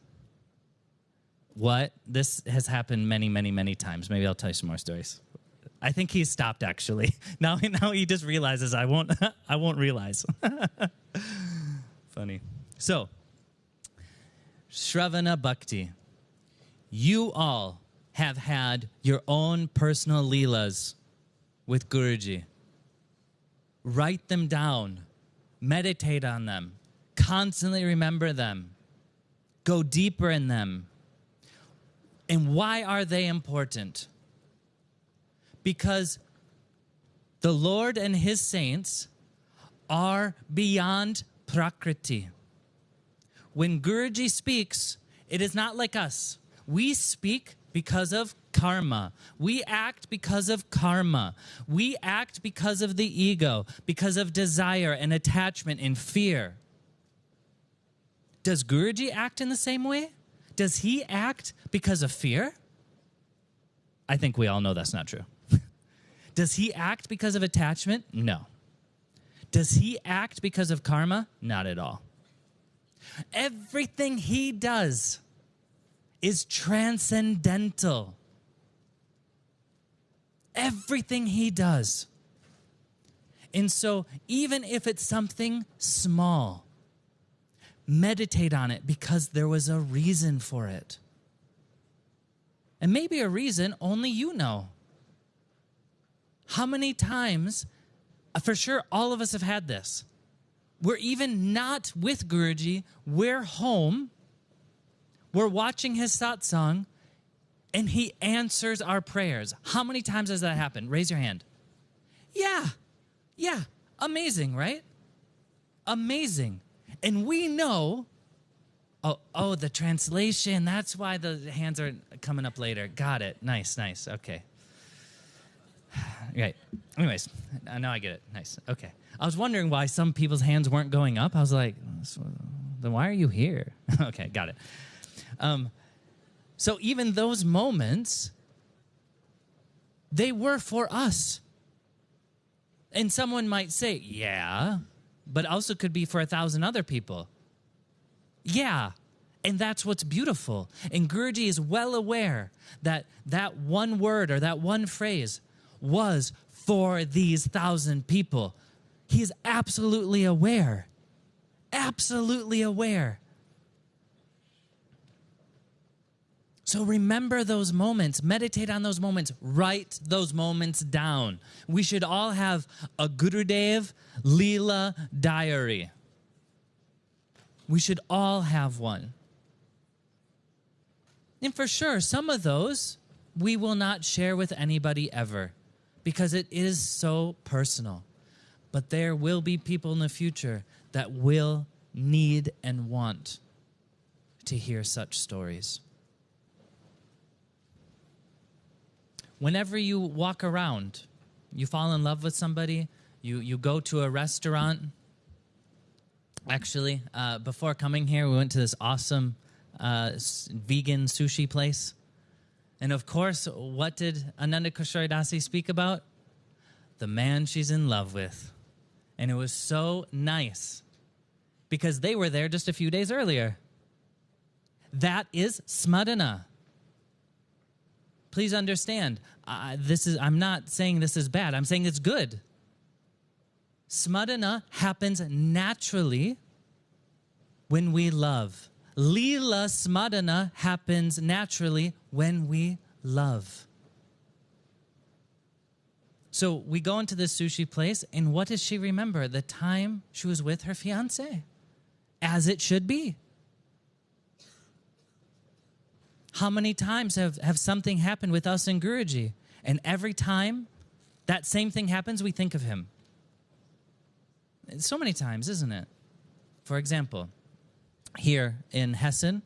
what this has happened many, many, many times. Maybe I'll tell you some more stories. I think he's stopped actually. Now, now he just realizes I won't. I won't realize. Funny. So, Shravana Bhakti, you all have had your own personal leelas with Guruji. Write them down, meditate on them, constantly remember them, go deeper in them. And why are they important? Because the Lord and his saints are beyond Prakriti. When Guruji speaks, it is not like us. We speak because of karma. We act because of karma. We act because of the ego, because of desire and attachment and fear. Does Guruji act in the same way? Does he act because of fear? I think we all know that's not true. Does he act because of attachment? No. Does he act because of karma? Not at all. Everything he does is transcendental. Everything he does. And so, even if it's something small, meditate on it because there was a reason for it. And maybe a reason only you know. How many times, uh, for sure, all of us have had this. We're even not with Guruji, we're home, we're watching his satsang, and he answers our prayers. How many times has that happened? Raise your hand. Yeah, yeah, amazing, right? Amazing. And we know, oh, oh, the translation, that's why the hands are coming up later. Got it. Nice, nice. Okay. Right. Anyways, now I get it. Nice. Okay. I was wondering why some people's hands weren't going up. I was like, then why are you here? okay, got it. Um, so even those moments, they were for us. And someone might say, yeah, but also could be for a thousand other people. Yeah, and that's what's beautiful. And Guruji is well aware that that one word or that one phrase was for these thousand people. He is absolutely aware. Absolutely aware. So remember those moments, meditate on those moments, write those moments down. We should all have a Gurudev Leela diary. We should all have one. And for sure, some of those we will not share with anybody ever because it is so personal. But there will be people in the future that will need and want to hear such stories. Whenever you walk around, you fall in love with somebody, you, you go to a restaurant. Actually, uh, before coming here, we went to this awesome uh, vegan sushi place. And of course, what did Ananda Kishore Dasi speak about? The man she's in love with. And it was so nice because they were there just a few days earlier. That is smarana. Please understand, uh, this is, I'm not saying this is bad, I'm saying it's good. Smarana happens naturally when we love. Lila Smarana happens naturally when we love. So we go into this sushi place, and what does she remember? The time she was with her fiance, as it should be. How many times have, have something happened with us in Guruji? And every time that same thing happens, we think of him. So many times, isn't it? For example, here in Hessen,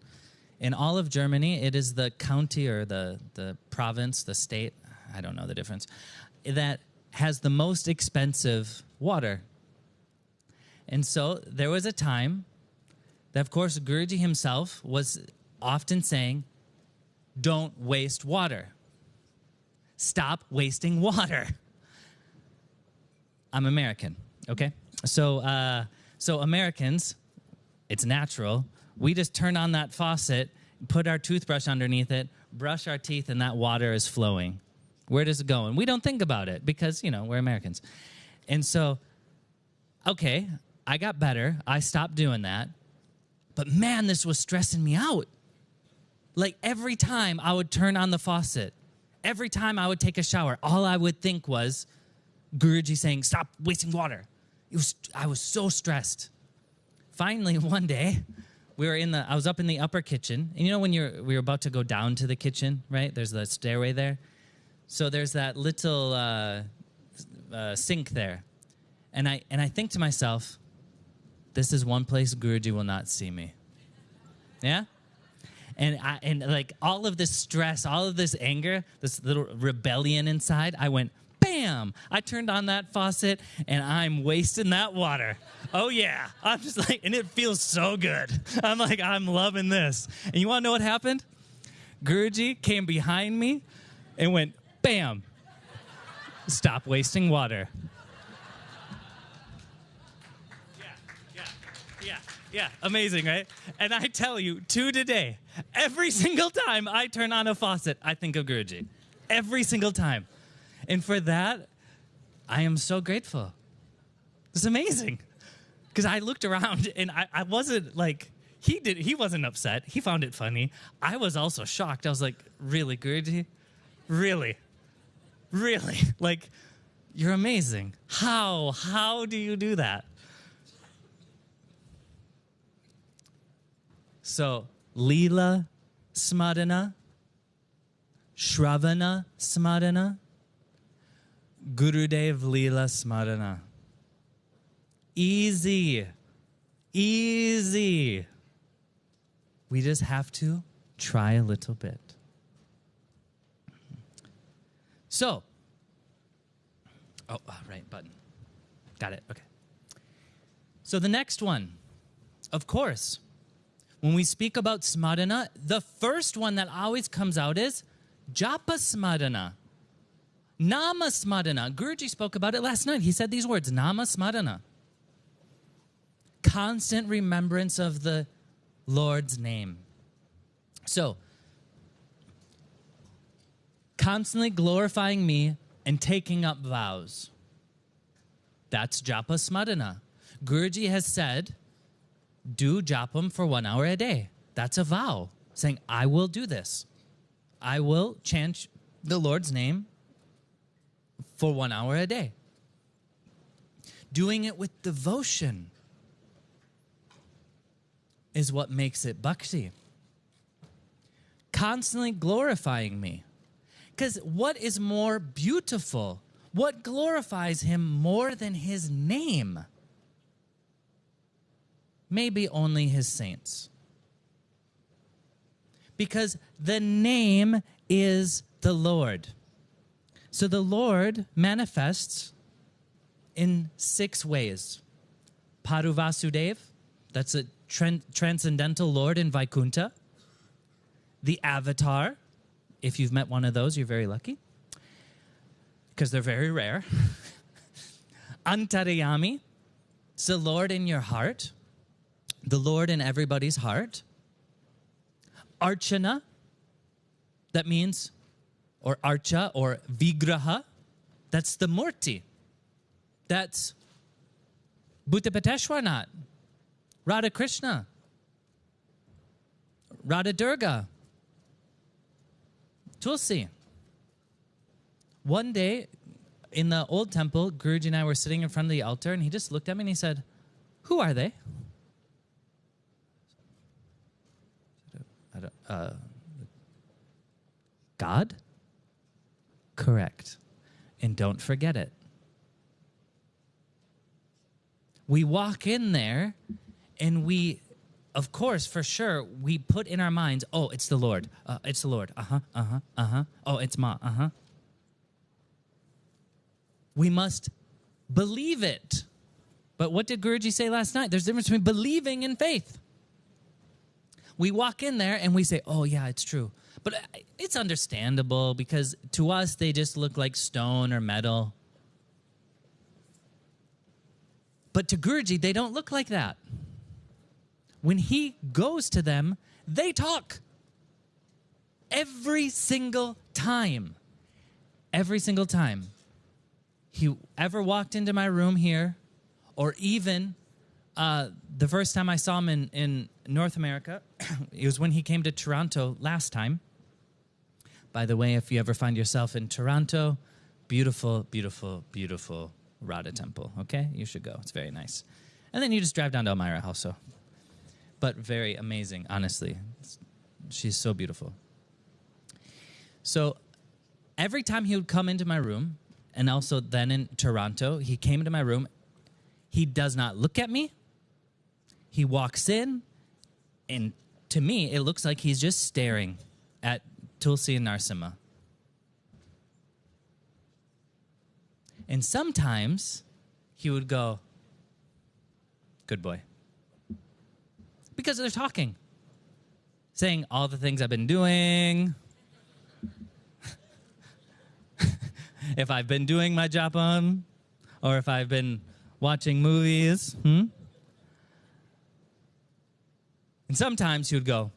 in all of Germany, it is the county or the, the province, the state, I don't know the difference, that has the most expensive water. And so there was a time that, of course, Guruji himself was often saying, don't waste water. Stop wasting water. I'm American, okay? So, uh, so Americans, It's natural. We just turn on that faucet, put our toothbrush underneath it, brush our teeth, and that water is flowing. Where does it go? And we don't think about it because, you know, we're Americans. And so, okay, I got better. I stopped doing that. But man, this was stressing me out. Like every time I would turn on the faucet, every time I would take a shower, all I would think was Guruji saying, Stop wasting water. It was, I was so stressed. Finally, one day, we were in the, I was up in the upper kitchen. And you know when you're, we were about to go down to the kitchen, right? There's the stairway there. So there's that little uh, uh, sink there. And I, and I think to myself, this is one place Guruji will not see me. Yeah? And I, and like all of this stress, all of this anger, this little rebellion inside, I went, bam! I turned on that faucet and I'm wasting that water. Oh yeah. I'm just like, and it feels so good. I'm like, I'm loving this. And you wanna know what happened? Guruji came behind me and went, bam! Stop wasting water. Yeah, yeah, yeah, yeah. amazing, right? And I tell you, to today, every single time I turn on a faucet, I think of Guruji. Every single time. And for that, I am so grateful. It's amazing. Because I looked around and I, I wasn't like, he did he wasn't upset. He found it funny. I was also shocked. I was like, really, Guruji? Really? Really? Like, you're amazing. How? How do you do that? So, Leela Smarana, Shravana Smarana, Gurudev Leela Smarana. Easy. Easy. We just have to try a little bit. So, oh, ah, right, button. Got it. Okay. So the next one, of course, when we speak about smarana, the first one that always comes out is japa smarana. Nama smarana. Guruji spoke about it last night. He said these words, nama smarana. Constant remembrance of the Lord's name. So, constantly glorifying me and taking up vows. That's japa smarana. Guruji has said do japam for one hour a day. That's a vow, saying, I will do this. I will chant the Lord's name for one hour a day. Doing it with devotion is what makes it bhakti. Constantly glorifying me. Because what is more beautiful? What glorifies him more than his name? Maybe only his saints. Because the name is the Lord. So the Lord manifests in six ways. Paruvasudev, that's a transcendental Lord in Vaikuntha. The Avatar, if you've met one of those, you're very lucky because they're very rare. Antaryami, it's the Lord in your heart the Lord in everybody's heart. Archana, that means, or archa or vigraha, that's the murti. That's Bhutapateshwarnath, Radha Krishna, Radha Durga, Tulsi. One day in the old temple, Guruji and I were sitting in front of the altar, and he just looked at me and he said, Who are they? God? Correct. And don't forget it. We walk in there and we, of course, for sure, we put in our minds, oh, it's the Lord. Uh, it's the Lord. Uh huh, uh huh, uh huh. Oh, it's Ma. Uh huh. We must believe it. But what did Guruji say last night? There's a difference between believing and faith we walk in there and we say, oh, yeah, it's true. But uh, it's understandable because to us, they just look like stone or metal. But to Guruji, they don't look like that. when he goes to them, they talk. Every single time. Every single time he ever walked into my room here, or even uh, the first time I saw him in, in North America, it was when he came to Toronto last time. By the way, if you ever find yourself in Toronto, beautiful, beautiful, beautiful Radha Temple. Okay, you should go. It's very nice. And then you just drive down to Elmira also. But very amazing, honestly. She's so beautiful. So every time he would come into my room, and also then in Toronto, he came into my room. He does not look at me. He walks in, and to me, it looks like he's just staring at Tulsi and Narsimha. And sometimes he would go, Good boy. Because they're talking, saying all the things I've been doing, if I've been doing my job on, or if I've been watching movies. Hmm? And sometimes he would go,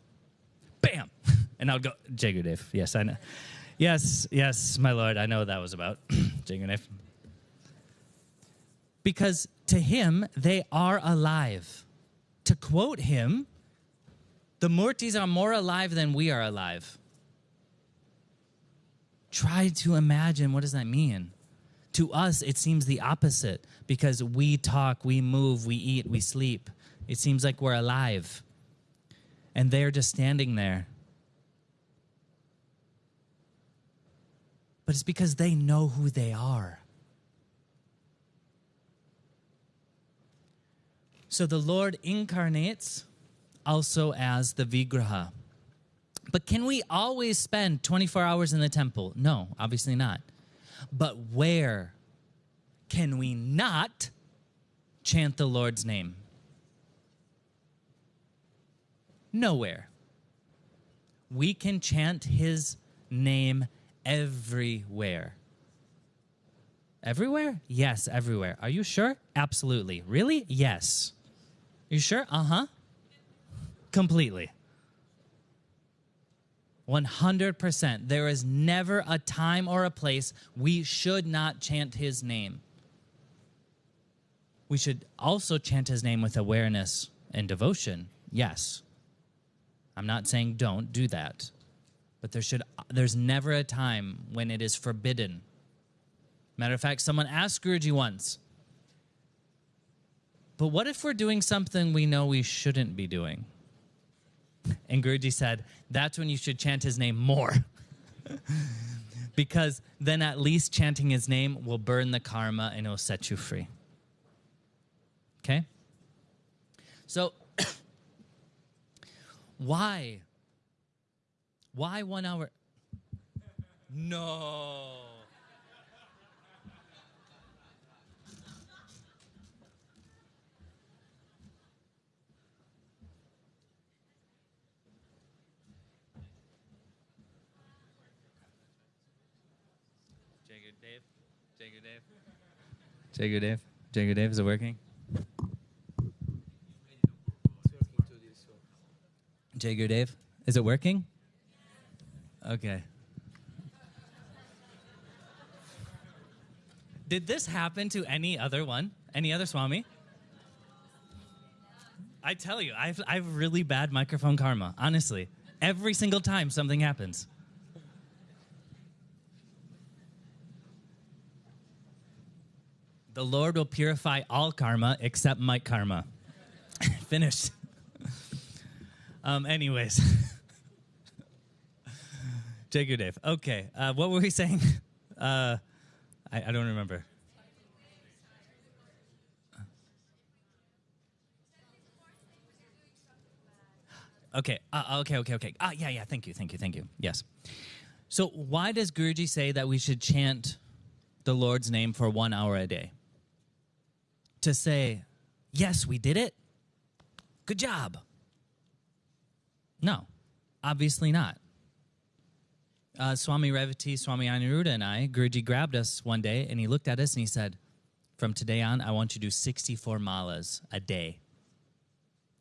bam, and I would go, Jai Gurudev. Yes, I know. Yes, yes, my lord, I know what that was about. Jai Gurudev. Because to him, they are alive. To quote him, the Murtis are more alive than we are alive. Try to imagine what does that mean? To us, it seems the opposite because we talk, we move, we eat, we sleep. It seems like we're alive. And they're just standing there. But it's because they know who they are. So the Lord incarnates also as the Vigraha. But can we always spend 24 hours in the temple? No, obviously not. But where can we not chant the Lord's name? Nowhere. We can chant his name everywhere. Everywhere? Yes, everywhere. Are you sure? Absolutely. Really? Yes. You sure? Uh huh. Completely. 100%. There is never a time or a place we should not chant his name. We should also chant his name with awareness and devotion. Yes. I'm not saying don't do that. But there should there's never a time when it is forbidden. Matter of fact, someone asked Guruji once, but what if we're doing something we know we shouldn't be doing? And Guruji said, that's when you should chant his name more. because then at least chanting his name will burn the karma and it'll set you free. Okay? So, why? Why one hour? No. Jai Gurudev? Jai Gurudev? Jai Gurudev? Jai Gurudev, is it working? Jai Gurudev, is it working? Okay. Did this happen to any other one? Any other Swami? I tell you, I've, I've really bad microphone karma, honestly. Every single time something happens. The Lord will purify all karma except mic karma. Finished. Um, anyways. Jai Gurudev. Okay. Uh, what were we saying? Uh, I, I don't remember. Okay. Uh, okay. Okay. Okay. Ah, yeah. Yeah. Thank you. Thank you. Thank you. Yes. So, why does Guruji say that we should chant the Lord's name for one hour a day? To say, yes, we did it. Good job. No, obviously not. Uh, Swami Revati, Swami Aniruddha, and I, Guruji grabbed us one day and he looked at us and he said, From today on, I want you to do 64 malas a day.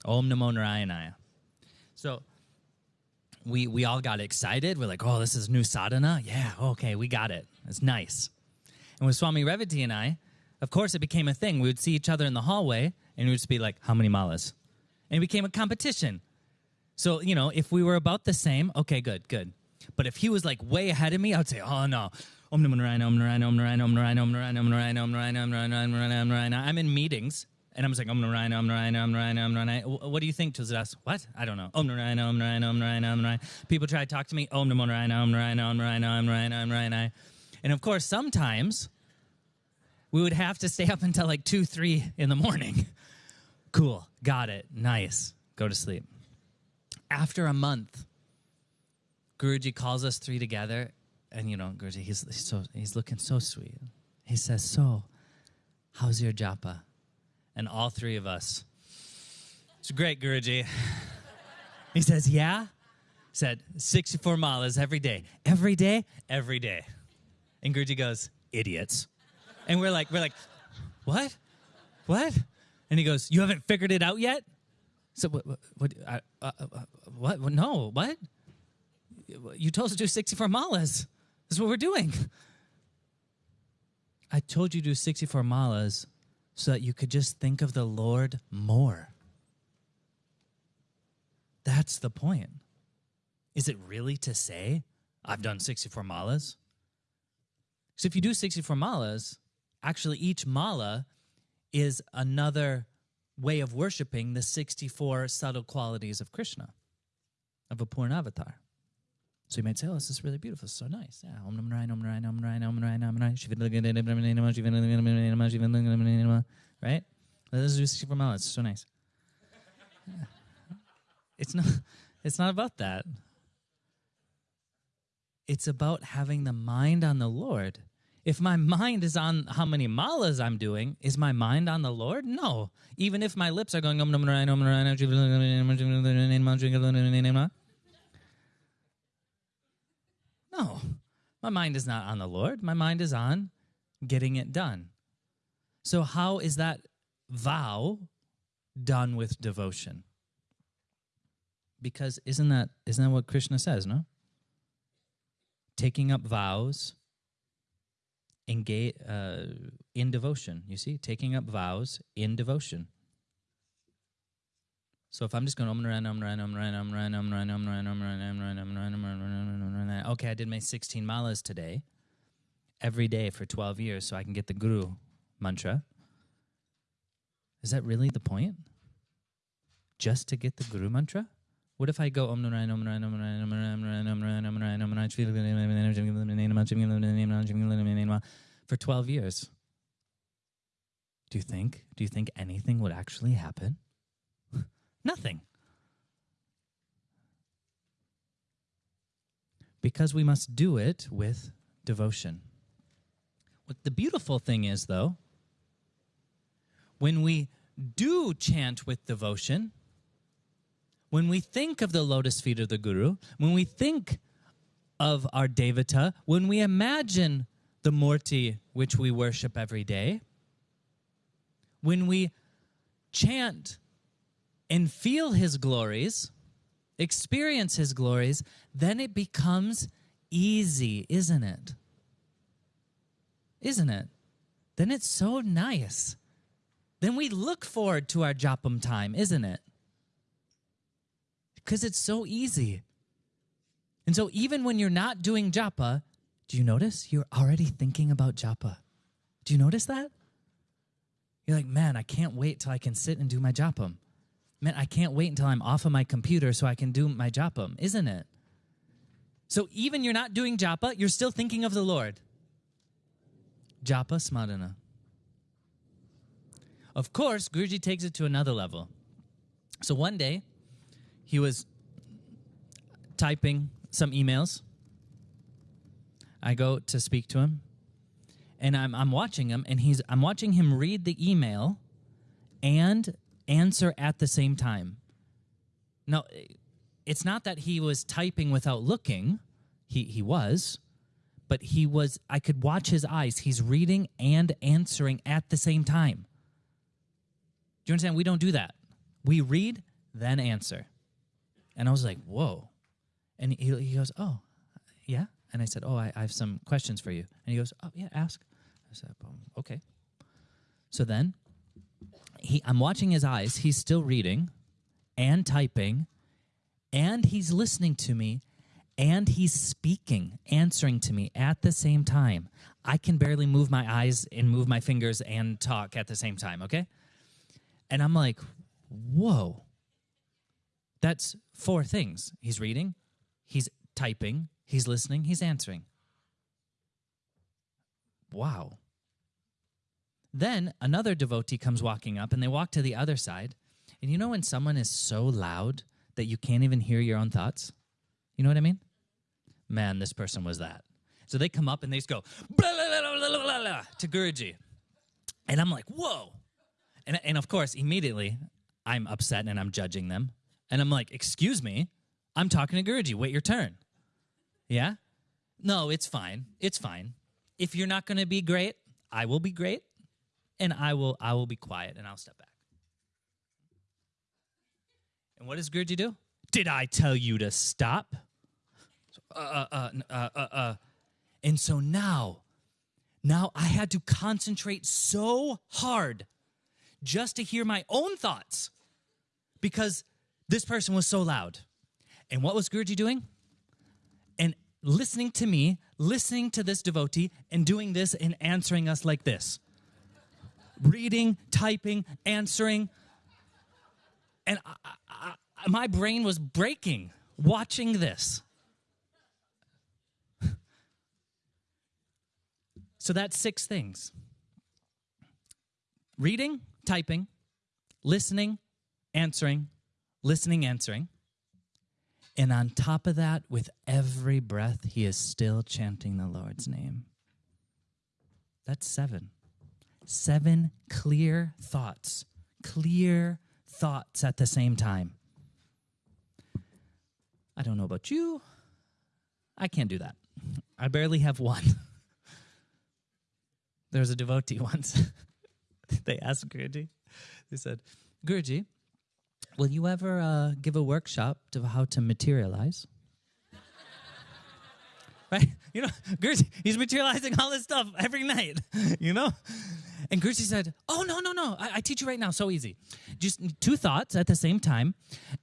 Om Namo Narayana. So we we all got excited. We're like, oh, this is new sadhana. Yeah, okay, we got it. It's nice. And with Swami Revati and I, of course, it became a thing. We would see each other in the hallway, and we would just be like, how many malas? And it became a competition. So you know, if we were about the same, okay, good, good. But if he was like way ahead of me, I would say, oh no. Om Narayana, Om Narayana, Om Narayana, Om Narayana, Om Narayana, Om Narayana, Om Narayana, Om. I'm in meetings and I'm just like, Om Narayana, Om Narayana, Om Narayana, Om Narayana. What do you think, Tulsidas? What? I don't know. Om Narayana, Om Narayana, Om Narayana. People try to talk to me. Om Namo Narayana, Om Narayana, Om. And of course, sometimes we would have to stay up until like 2, 3 in the morning. Cool. Got it. Nice. Go to sleep. After a month, Guruji calls us three together, and you know, Guruji, he's, he's so he's looking so sweet. He says, "So, how's your japa?" And all three of us, it's great, Guruji. he says, "Yeah." Said 64 malas every day, every day, every day. And Guruji goes, "Idiots," and we're like, we're like, what, what? And he goes, "You haven't figured it out yet." So what? What? What? Uh, uh, uh, what? No. What? You told us to do 64 malas. That's what we're doing. I told you to do 64 malas so that you could just think of the Lord more. That's the point. Is it really to say, I've done 64 malas? So if you do 64 malas, actually each mala is another way of worshiping the 64 subtle qualities of Krishna, of a Purna avatar. So you might say, oh, this is really beautiful. So nice. Yeah. Right? This is 64 miles. It's so nice. It's not, it's not about that. It's about having the mind on the Lord. If my mind is on how many malas I'm doing, is my mind on the Lord? No. Even if my lips are going no, my mind is not on the Lord. My mind is on getting it done. So, how is that vow done with devotion? Because isn't that isn't that what Krishna says? No, taking up vows, engage uh, in devotion. You see, taking up vows in devotion. So if I'm just going Om Narayana, Om Narayana, Om Narayana, Om Narayana, Om Narayana, Om Narayana, Om Narayana, Om Narayana, Om Narayana, Om Narayana, okay, I did my 16 malas today, every day for 12 years, so I can get the Guru mantra. Is that really the point? Just to get the Guru mantra? What if I go Om Narayana, Om Narayana, Om Narayana, Om Narayana, Om Narayana, Om Narayana, Om Narayana, for 12 years? Do you think? Do you think anything would actually happen? Nothing. Because we must do it with devotion. What the beautiful thing is, though, when we do chant with devotion, when we think of the lotus feet of the Guru, when we think of our Devata, when we imagine the Murti which we worship every day, when we chant and feel his glories, experience his glories, then it becomes easy, isn't it? Isn't it? Then it's so nice. Then we look forward to our japam time, isn't it? Because it's so easy. And so even when you're not doing japa, do you notice you're already thinking about japa? Do you notice that? You're like, man, I can't wait till I can sit and do my japam man, I can't wait until I'm off of my computer so I can do my japam, isn't it? So even you're not doing japa, you're still thinking of the Lord. Japa smarana. Of course, Guruji takes it to another level. So one day, he was typing some emails. I go to speak to him, and I'm, I'm watching him, and he's I'm watching him read the email and answer at the same time. Now, it's not that he was typing without looking. He he was, but he was I could watch his eyes. He's reading and answering at the same time. Do you understand? We don't do that. We read then answer. And I was like, whoa. And he, he goes, oh, yeah. And I said, oh, I, I have some questions for you. And he goes, oh, yeah, ask. I said, um, okay. So then he, I'm watching his eyes. He's still reading and typing, and he's listening to me, and he's speaking, answering to me at the same time. I can barely move my eyes and move my fingers and talk at the same time, okay? And I'm like, whoa. That's four things. He's reading, he's typing, he's listening, he's answering. Wow. Then another devotee comes walking up and they walk to the other side. And you know when someone is so loud that you can't even hear your own thoughts? You know what I mean? Man, this person was that. So they come up and they just go blah, blah, blah, blah, blah, to Guruji. And I'm like, whoa. And, and of course, immediately I'm upset and I'm judging them. And I'm like, excuse me, I'm talking to Guruji. Wait your turn. Yeah? No, it's fine. It's fine. If you're not going to be great, I will be great and I will I will be quiet and I'll step back. And what does Guruji do? Did I tell you to stop? Uh, uh, uh, uh, uh, uh. And so now, now I had to concentrate so hard just to hear my own thoughts because this person was so loud. And what was Guruji doing? And listening to me, listening to this devotee, and doing this and answering us like this reading, typing, answering. And I, I, my brain was breaking watching this. so that's six things reading, typing, listening, answering, listening, answering. And on top of that, with every breath, he is still chanting the Lord's name. That's seven. Seven clear thoughts, clear thoughts at the same time. I don't know about you. I can't do that. I barely have one. there was a devotee once. they asked Guruji, they said, Guruji, will you ever uh, give a workshop to how to materialize? right? You know, Guruji, he's materializing all this stuff every night, you know? And Guruji said, Oh, no, no, no. I, I, teach you right now. So easy. Just two thoughts at the same time.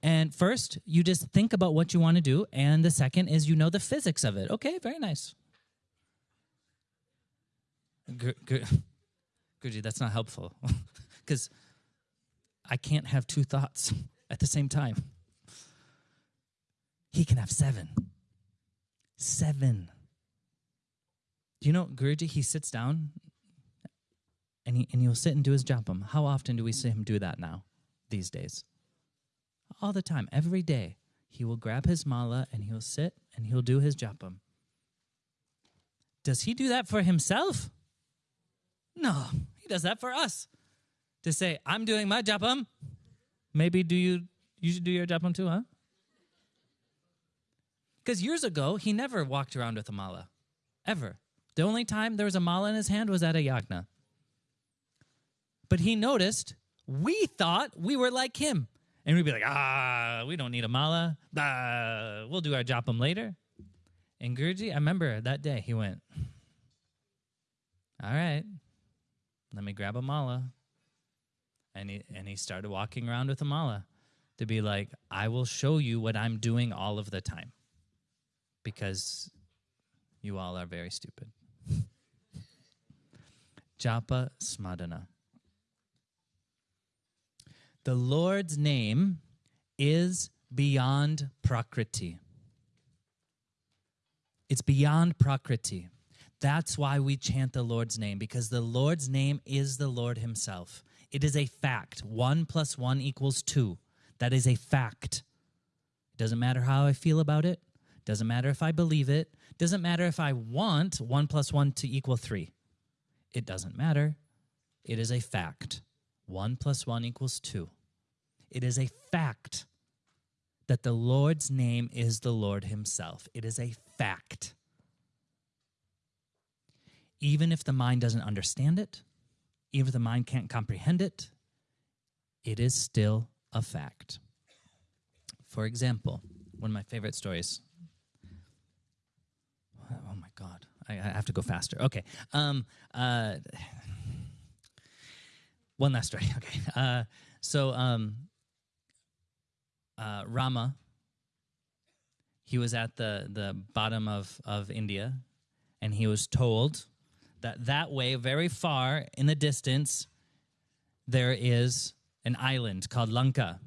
And first, you just think about what you want to do. And the second is you know the physics of it. Okay, very nice. Guruji, that's not helpful. Because I can't have two thoughts at the same time. He can have seven. Seven. Do you know, Guruji, he sits down and, he, and he'll sit and do his japam. How often do we see him do that now, these days? All the time, every day. He will grab his mala and he'll sit and he'll do his japam. Does he do that for himself? No, he does that for us. To say, I'm doing my japam. Maybe do you you should do your japam too, huh? Because years ago, he never walked around with a mala. Ever. The only time there was a mala in his hand was at a yagna. But he noticed we thought we were like him. And we'd be like, ah, we don't need a mala. Ah, we'll do our japam later. And Guruji, I remember that day he went, all right, let me grab a mala. And he, and he started walking around with a mala to be like, I will show you what I'm doing all of the time because you all are very stupid. Japa Smarana. The Lord's name is beyond Prakriti. It's beyond Prakriti. That's why we chant the Lord's name, because the Lord's name is the Lord Himself. It is a fact. One plus one equals two. That is a fact. It doesn't matter how I feel about it. Doesn't matter if I believe it. Doesn't matter if I want one plus one to equal three. It doesn't matter. It is a fact. 1 plus 1 equals 2. It is a fact that the Lord's name is the Lord Himself. It is a fact. Even if the mind doesn't understand it, even if the mind can't comprehend it, it is still a fact. For example, one of my favorite stories. Oh my God. I, I have to go faster. Okay. Um, uh, one last story. Okay. Uh, so, um, uh, Rama, he was at the, the bottom of, of India, and he was told that that way, very far in the distance, there is an island called Lanka.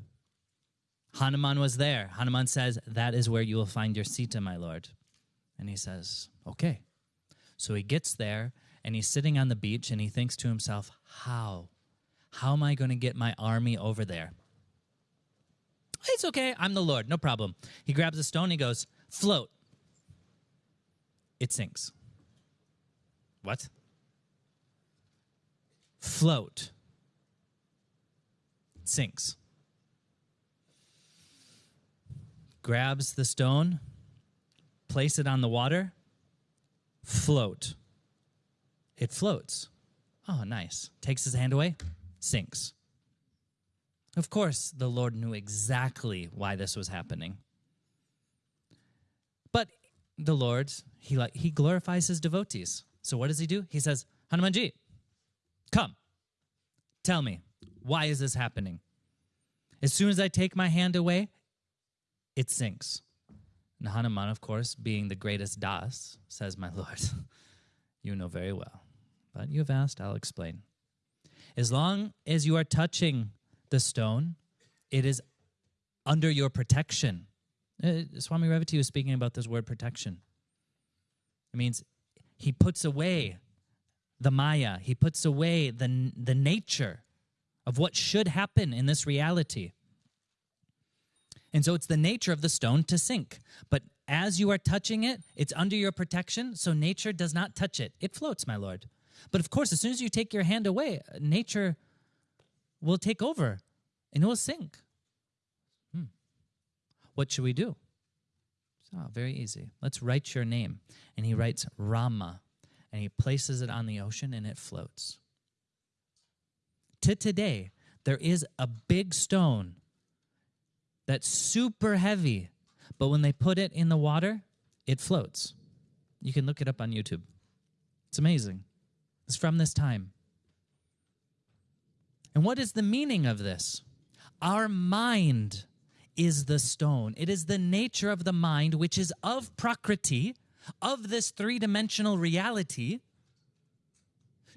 Hanuman was there. Hanuman says, That is where you will find your Sita, my lord. And he says, Okay. So he gets there and he's sitting on the beach and he thinks to himself, How? How am I going to get my army over there? It's okay. I'm the Lord. No problem. He grabs a stone. He goes, Float. It sinks. What? Float. Sinks. Grabs the stone, place it on the water, float. It floats. Oh, nice. Takes his hand away, sinks. Of course, the Lord knew exactly why this was happening. But the Lord, he, he glorifies his devotees. So what does he do? He says, Hanumanji, come, tell me, why is this happening? As soon as I take my hand away, it sinks. And Hanuman, of course, being the greatest Das, says, My Lord, you know very well. But you have asked, I'll explain. As long as you are touching the stone, it is under your protection. Uh, Swami Revati was speaking about this word protection. It means he puts away the Maya, he puts away the, the nature of what should happen in this reality. And so it's the nature of the stone to sink. But as you are touching it, it's under your protection, so nature does not touch it. It floats, my lord. But of course, as soon as you take your hand away, nature will take over and it will sink. Hmm. What should we do? So, very easy. Let's write your name. And he writes Rama and he places it on the ocean and it floats. To today, there is a big stone that's super heavy, but when they put it in the water, it floats. You can look it up on YouTube. It's amazing. It's from this time. And what is the meaning of this? Our mind is the stone. It is the nature of the mind, which is of Prakriti, of this three dimensional reality,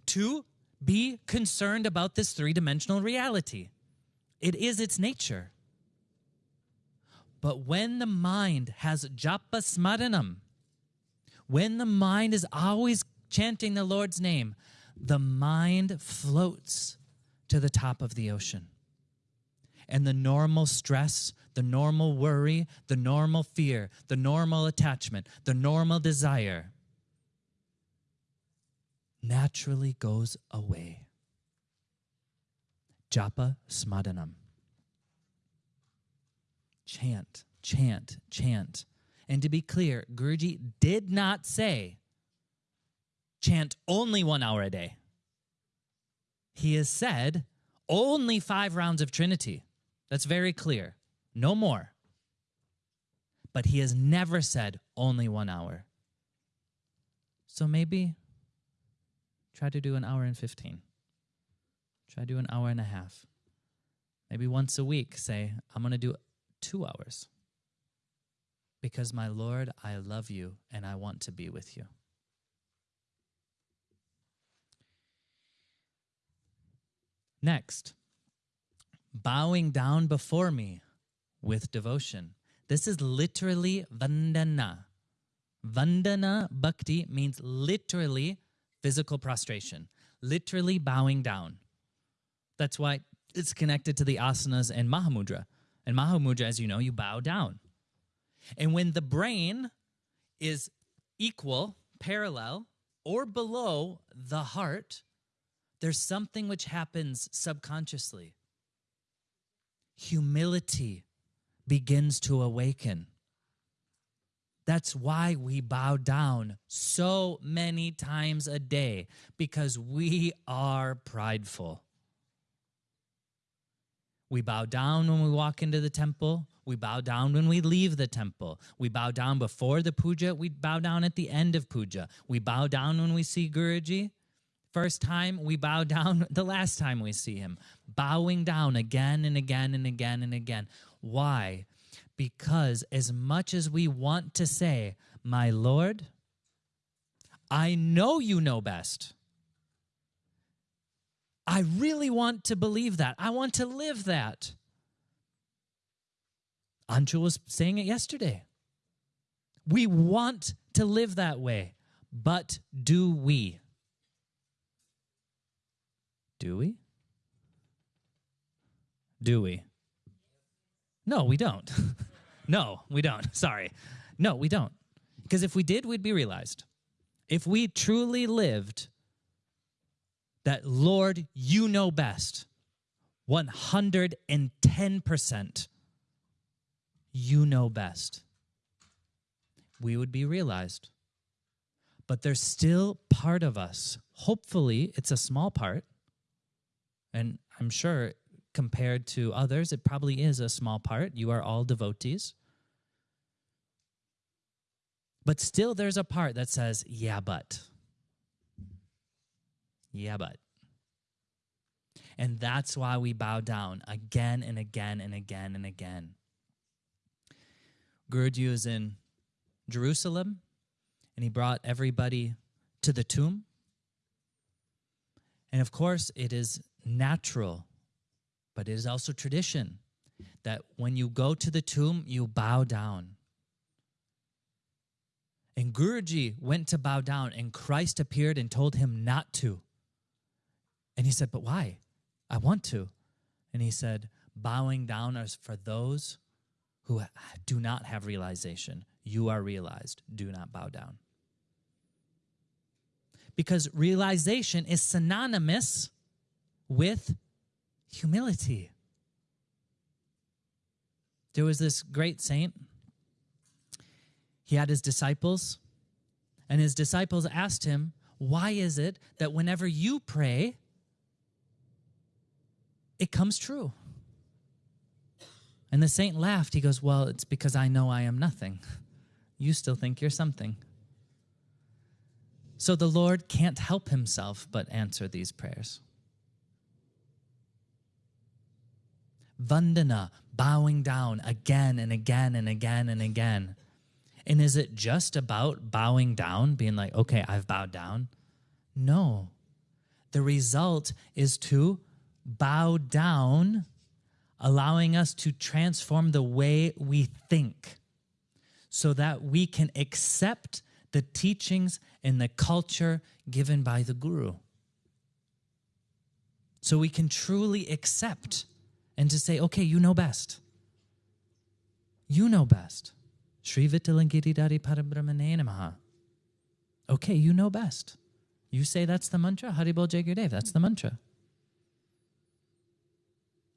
to be concerned about this three dimensional reality. It is its nature. But when the mind has japa smaranam, when the mind is always chanting the Lord's name, the mind floats to the top of the ocean. And the normal stress, the normal worry, the normal fear, the normal attachment, the normal desire naturally goes away. Japa smaranam. Chant, chant, chant. And to be clear, Guruji did not say chant only one hour a day. He has said only five rounds of Trinity. That's very clear. No more. But he has never said only one hour. So maybe try to do an hour and 15. Try to do an hour and a half. Maybe once a week, say, I'm going to do two hours. Because, my Lord, I love you and I want to be with you. Next, bowing down before me with devotion. This is literally vandana. Vandana bhakti means literally physical prostration, literally bowing down. That's why it's connected to the asanas and Mahamudra. And Mahamudra, as you know, you bow down. And when the brain is equal, parallel, or below the heart, there's something which happens subconsciously. Humility begins to awaken. That's why we bow down so many times a day, because we are prideful. We bow down when we walk into the temple. We bow down when we leave the temple. We bow down before the puja. We bow down at the end of puja. We bow down when we see Guruji. First time, we bow down the last time we see him. Bowing down again and again and again and again. Why? Because as much as we want to say, My Lord, I know you know best. I really want to believe that. I want to live that. Anju was saying it yesterday. We want to live that way, but do we? Do we? Do we? No, we don't. no, we don't. Sorry. No, we don't. Because if we did, we'd be realized. If we truly lived that, Lord, you know best, 110%, you know best, we would be realized. But there's still part of us, hopefully, it's a small part, and I'm sure compared to others, it probably is a small part. You are all devotees. But still, there's a part that says, yeah, but. Yeah, but. And that's why we bow down again and again and again and again. Guruji is in Jerusalem and he brought everybody to the tomb. And of course, it is natural, but it is also tradition that when you go to the tomb, you bow down. And Guruji went to bow down, and Christ appeared and told him not to. And he said, But why? I want to. And he said, Bowing down is for those who do not have realization. You are realized. Do not bow down. Because realization is synonymous with humility. There was this great saint. He had his disciples, and his disciples asked him, Why is it that whenever you pray, it comes true? And the saint laughed. He goes, Well, it's because I know I am nothing. You still think you're something. So the Lord can't help himself but answer these prayers. Vandana, bowing down again and again and again and again. And is it just about bowing down, being like, okay, I've bowed down? No. The result is to bow down, allowing us to transform the way we think so that we can accept the teachings and the culture given by the Guru. So we can truly accept and to say, okay, you know best. You know best. Sri Vittalangiridari Parabrahmane. Okay, you know best. You say that's the mantra, Haribol Jai Gurudev, that's the mantra.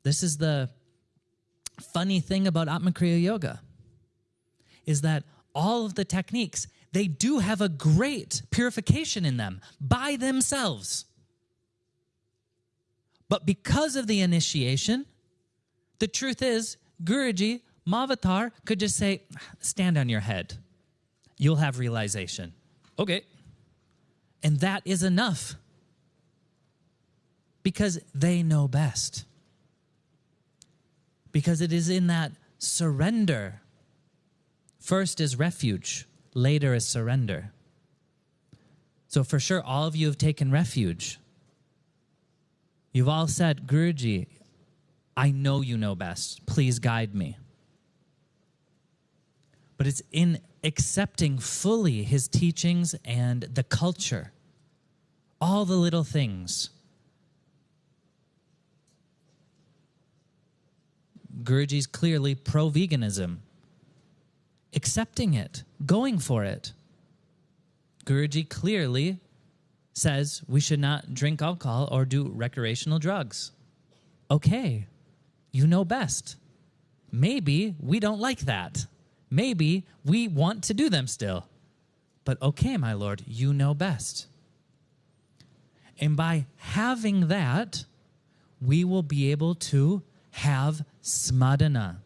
This is the funny thing about Atmakriya Yoga, is that all of the techniques, they do have a great purification in them by themselves. But because of the initiation, the truth is, Guruji, Mahavatar could just say, stand on your head. You'll have realization. Okay. And that is enough because they know best. Because it is in that surrender. First is refuge, later is surrender. So, for sure, all of you have taken refuge. You've all said, Guruji, I know you know best. Please guide me. But it's in accepting fully his teachings and the culture, all the little things. Guruji's clearly pro veganism, accepting it, going for it. Guruji clearly says we should not drink alcohol or do recreational drugs. Okay, you know best. Maybe we don't like that. Maybe we want to do them still. But okay, my Lord, you know best. And by having that, we will be able to have smarana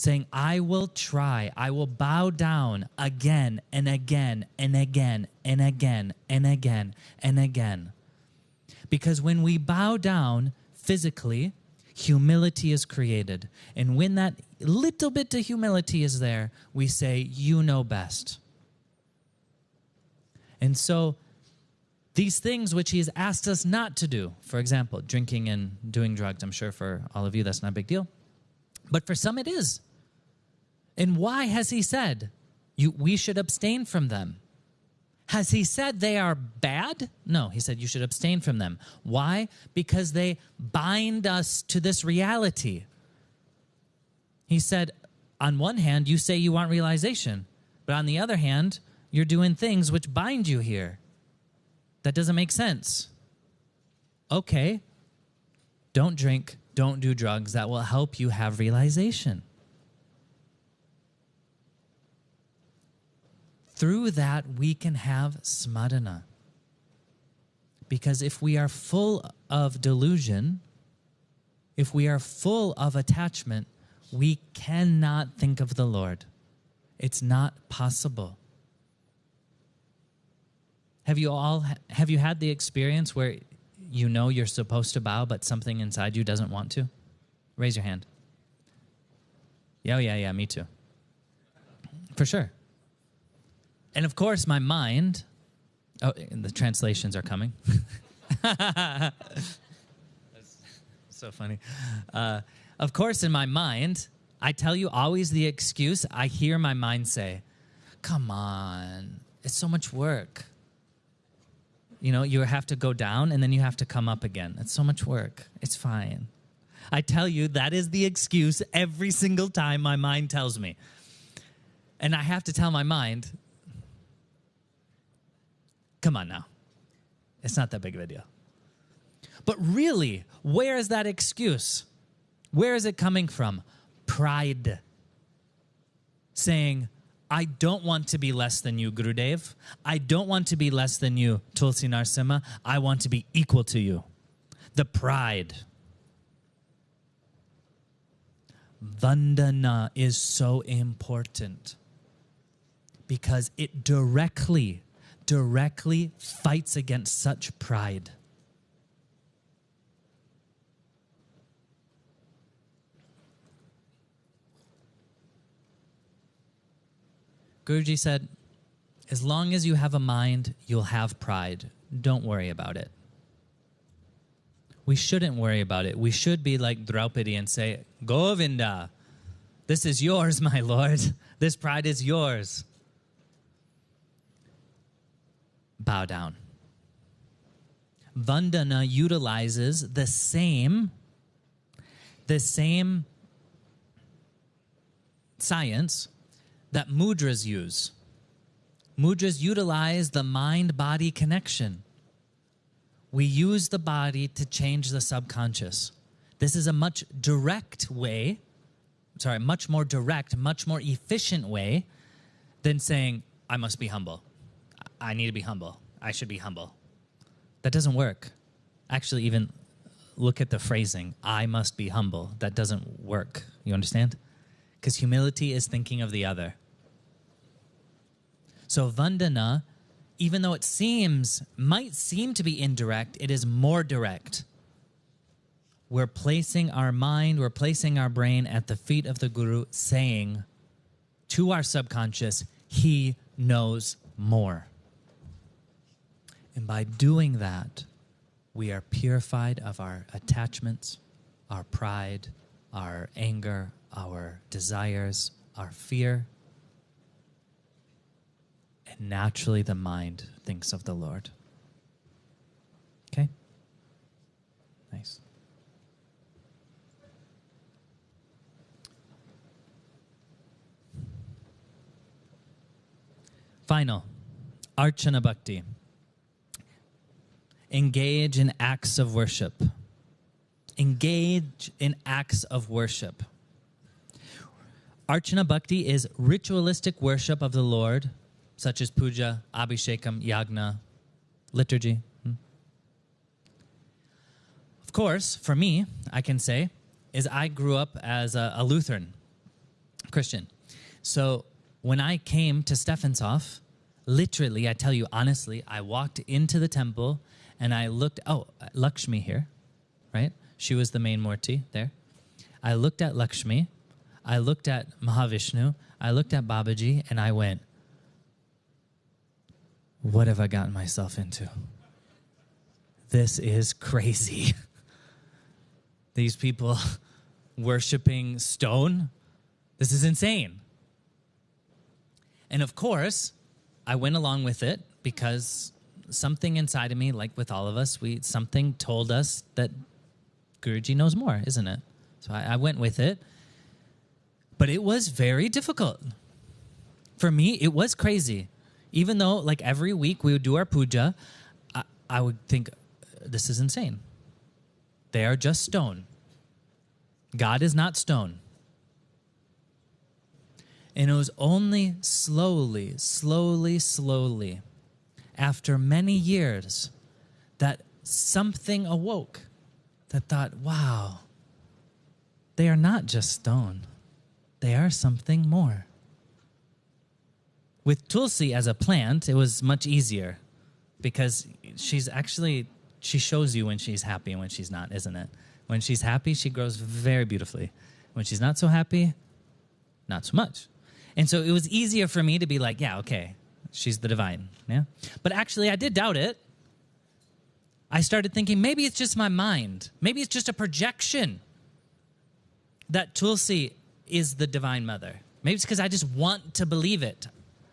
saying, I will try, I will bow down again and again and again and again and again and again. Because when we bow down physically, humility is created. And when that little bit of humility is there, we say, You know best. And so, these things which he has asked us not to do, for example, drinking and doing drugs, I'm sure for all of you that's not a big deal. But for some it is. And why has he said you, we should abstain from them? Has he said they are bad? No, he said you should abstain from them. Why? Because they bind us to this reality. He said, on one hand, you say you want realization, but on the other hand, you're doing things which bind you here. That doesn't make sense. Okay, don't drink, don't do drugs. That will help you have realization. Through that, we can have smarana. Because if we are full of delusion, if we are full of attachment, we cannot think of the Lord. It's not possible. Have you all have you had the experience where you know you're supposed to bow but something inside you doesn't want to? Raise your hand. Yeah, oh, yeah, yeah, me too. For sure. And of course, my mind, oh, and the translations are coming. That's so funny. Uh, of course, in my mind, I tell you always the excuse I hear my mind say, Come on, it's so much work. You know, you have to go down and then you have to come up again. It's so much work. It's fine. I tell you, that is the excuse every single time my mind tells me. And I have to tell my mind, Come on now. It's not that big of a deal. But really, where is that excuse? Where is it coming from? Pride. Saying, I don't want to be less than you, Gurudev. I don't want to be less than you, Tulsi Narasimha. I want to be equal to you. The pride. Vandana is so important because it directly directly fights against such pride. Guruji said, as long as you have a mind, you'll have pride. Don't worry about it. We shouldn't worry about it. We should be like Draupadi and say, Govinda, this is yours, my lord. This pride is yours bow down. Vandana utilizes the same the same science that mudras use. Mudras utilize the mind body connection. We use the body to change the subconscious. This is a much direct way, sorry, much more direct, much more efficient way than saying, I must be humble. I need to be humble. I should be humble. That doesn't work. Actually, even look at the phrasing I must be humble. That doesn't work. You understand? Because humility is thinking of the other. So, Vandana, even though it seems, might seem to be indirect, it is more direct. We're placing our mind, we're placing our brain at the feet of the Guru, saying to our subconscious, He knows more. And by doing that, we are purified of our attachments, our pride, our anger, our desires, our fear. And naturally, the mind thinks of the Lord. Okay? Nice. Final, Archana Bhakti engage in acts of worship. Engage in acts of worship. Archana Bhakti is ritualistic worship of the Lord, such as puja, abhishekam, yagna, liturgy. Hmm. Of course, for me, I can say is I grew up as a, a Lutheran Christian. So when I came to Stephanshof, literally, I tell you honestly, I walked into the temple and I looked, oh, Lakshmi here, right? She was the main Murti there. I looked at Lakshmi, I looked at Mahavishnu, I looked at Babaji, and I went, what have I gotten myself into? This is crazy. These people worshiping stone, this is insane. And of course, I went along with it because something inside of me, like with all of us, we something told us that Guruji knows more, isn't it? So I, I went with it. But it was very difficult. For me, it was crazy. Even though, like every week we would do our puja, I, I would think, this is insane. They are just stone. God is not stone. And it was only slowly, slowly, slowly, after many years, that something awoke that thought, wow, they are not just stone, they are something more. With Tulsi as a plant, it was much easier because she's actually, she shows you when she's happy and when she's not, isn't it? When she's happy, she grows very beautifully. When she's not so happy, not so much. And so it was easier for me to be like, yeah, okay, she's the divine. Yeah. But actually, I did doubt it. I started thinking maybe it's just my mind. Maybe it's just a projection that Tulsi is the divine mother. Maybe it's because I just want to believe it.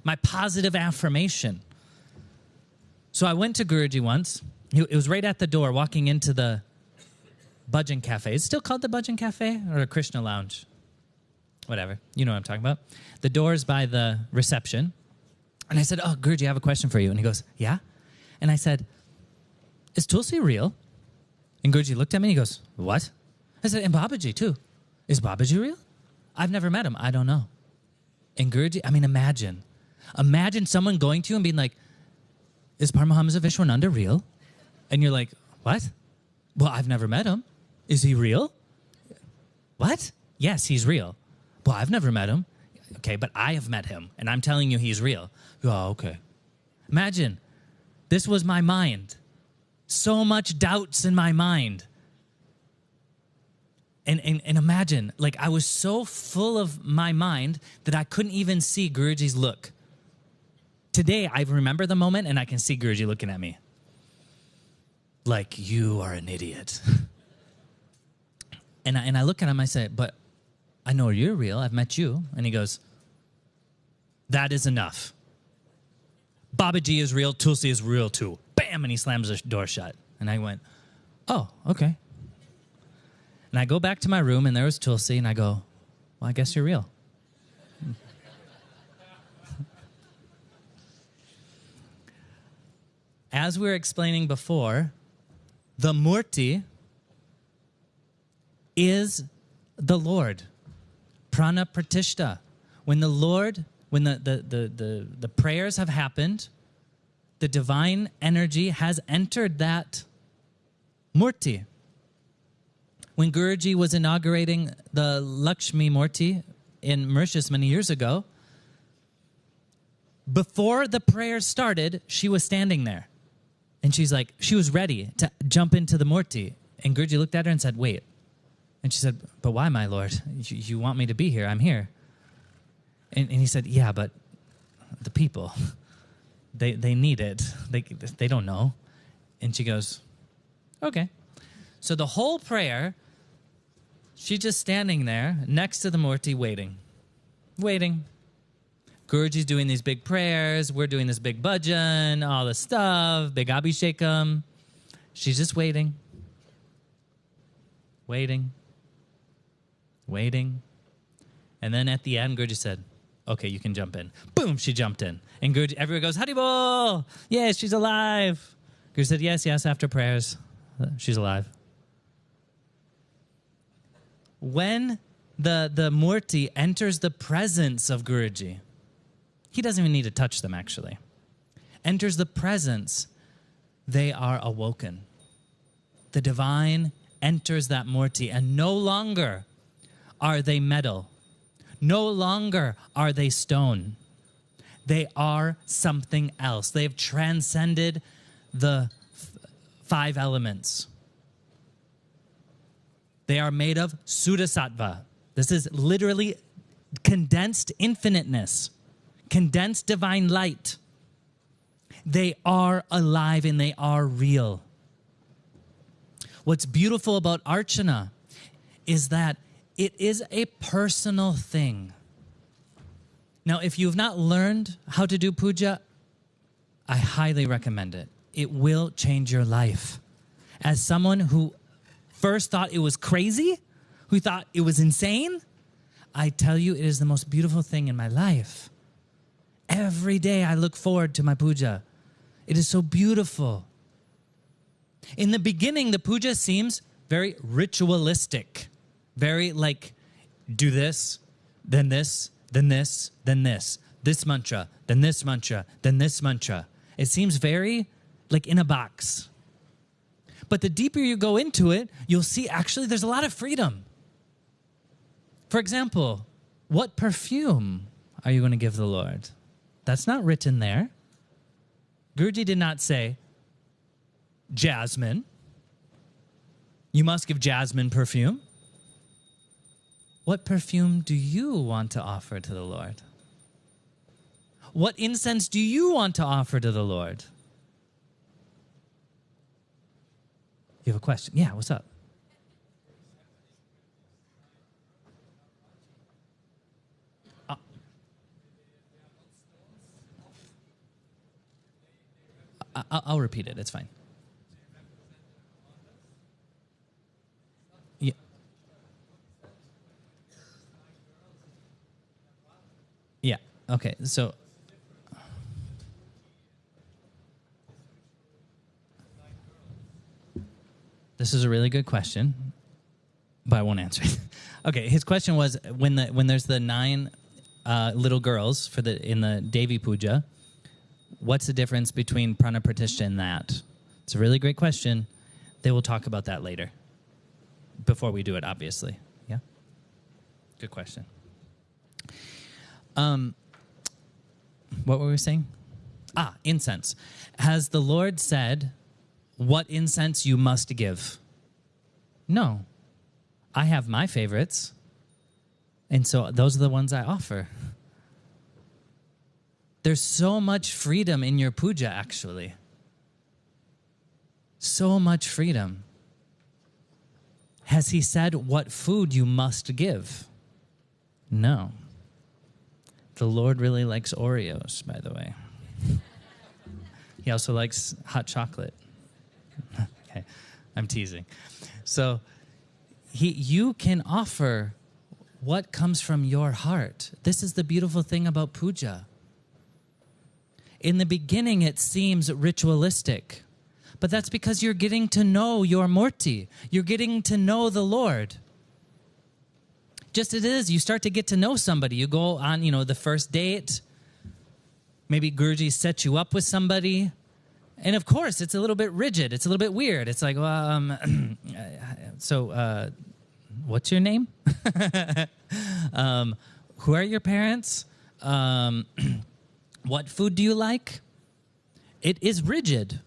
My positive affirmation. So I went to Guruji once. It was right at the door, walking into the Bhajan Cafe. Is it still called the Bhajan Cafe or a Krishna Lounge? Whatever. You know what I'm talking about. The door's by the reception. And I said, Oh, Guruji, I have a question for you. And he goes, Yeah? And I said, Is Tulsi real? And Guruji looked at me and he goes, What? I said, And Babaji too. Is Babaji real? I've never met him. I don't know. And Guruji, I mean, imagine. Imagine someone going to you and being like, Is Paramahamsa Vishwananda real? And you're like, What? Well, I've never met him. Is he real? What? Yes, he's real. Well, I've never met him. Okay, but I have met him, and I'm telling you he's real. Oh, okay. Imagine, this was my mind. So much doubts in my mind. And, and, and imagine, like, I was so full of my mind that I couldn't even see Guruji's look. Today, I remember the moment and I can see Guruji looking at me. Like, you are an idiot. and, I, and I look at him, I say, But I know you're real. I've met you. And he goes, That is enough. Babaji is real. Tulsi is real too. Bam! And he slams the door shut. And I went, Oh, okay. And I go back to my room and there was Tulsi. And I go, Well, I guess you're real. As we were explaining before, the Murti is the Lord. Prana Pratishta. When the Lord, when the, the, the, the, the prayers have happened, the divine energy has entered that Murti. When Guruji was inaugurating the Lakshmi Murti in Mauritius many years ago, before the prayer started, she was standing there. And she's like, she was ready to jump into the Murti. And Guruji looked at her and said, wait. And she said, but why, my lord? You, you want me to be here? I'm here. And, and he said, yeah, but the people, they, they need it. They, they don't know. And she goes, okay. So the whole prayer, she's just standing there next to the Murti waiting, waiting. Guruji's doing these big prayers. We're doing this big bhajan, all the stuff, big abhishekam. She's just waiting, waiting, waiting. And then at the end, Guruji said, okay, you can jump in. Boom, she jumped in. And Guruji, everyone goes, Haribol! Yes, she's alive. Guruji said, yes, yes, after prayers, uh, she's alive. When the, the Murti enters the presence of Guruji, he doesn't even need to touch them, actually. Enters the presence, they are awoken. The divine enters that murti, and no longer are they metal, no longer are they stone. They are something else. They have transcended the five elements. They are made of Shuddhasattva. This is literally condensed infiniteness, condensed divine light. They are alive and they are real. What's beautiful about Archana is that it is a personal thing. Now, if you've not learned how to do puja, I highly recommend it. It will change your life. As someone who first thought it was crazy, who thought it was insane, I tell you, it is the most beautiful thing in my life. Every day I look forward to my puja. It is so beautiful. In the beginning, the puja seems very ritualistic, very like do this, then this, then this, then this, this mantra, then this mantra, then this mantra. It seems very like in a box. But the deeper you go into it, you'll see actually there's a lot of freedom. For example, what perfume are you going to give the Lord? That's not written there. Guruji did not say, jasmine. You must give jasmine perfume. What perfume do you want to offer to the Lord? What incense do you want to offer to the Lord? You have a question? Yeah, what's up? Uh, I'll repeat it. It's fine. Yeah. Yeah. Okay. So. This is a really good question, but I won't answer it. okay, his question was when the when there's the nine uh, little girls for the in the Devi Puja, what's the difference between Prana Pratishtha and that? It's a really great question. They will talk about that later before we do it, obviously. Yeah? Good question. Um, what were we saying? Ah, incense. Has the Lord said what incense you must give? No. I have my favorites. And so those are the ones I offer. There's so much freedom in your puja, actually. So much freedom. Has he said what food you must give? No. The Lord really likes Oreos, by the way. he also likes hot chocolate. okay, I'm teasing. So he, you can offer what comes from your heart. This is the beautiful thing about puja. In the beginning, it seems ritualistic. But that's because you're getting to know your Murti. You're getting to know the Lord. Just it is, you start to get to know somebody. You go on, you know, the first date. Maybe Guruji set you up with somebody. And of course, it's a little bit rigid. It's a little bit weird. It's like, well, um, so uh, what's your name? um, who are your parents? Um, what food do you like? It is rigid.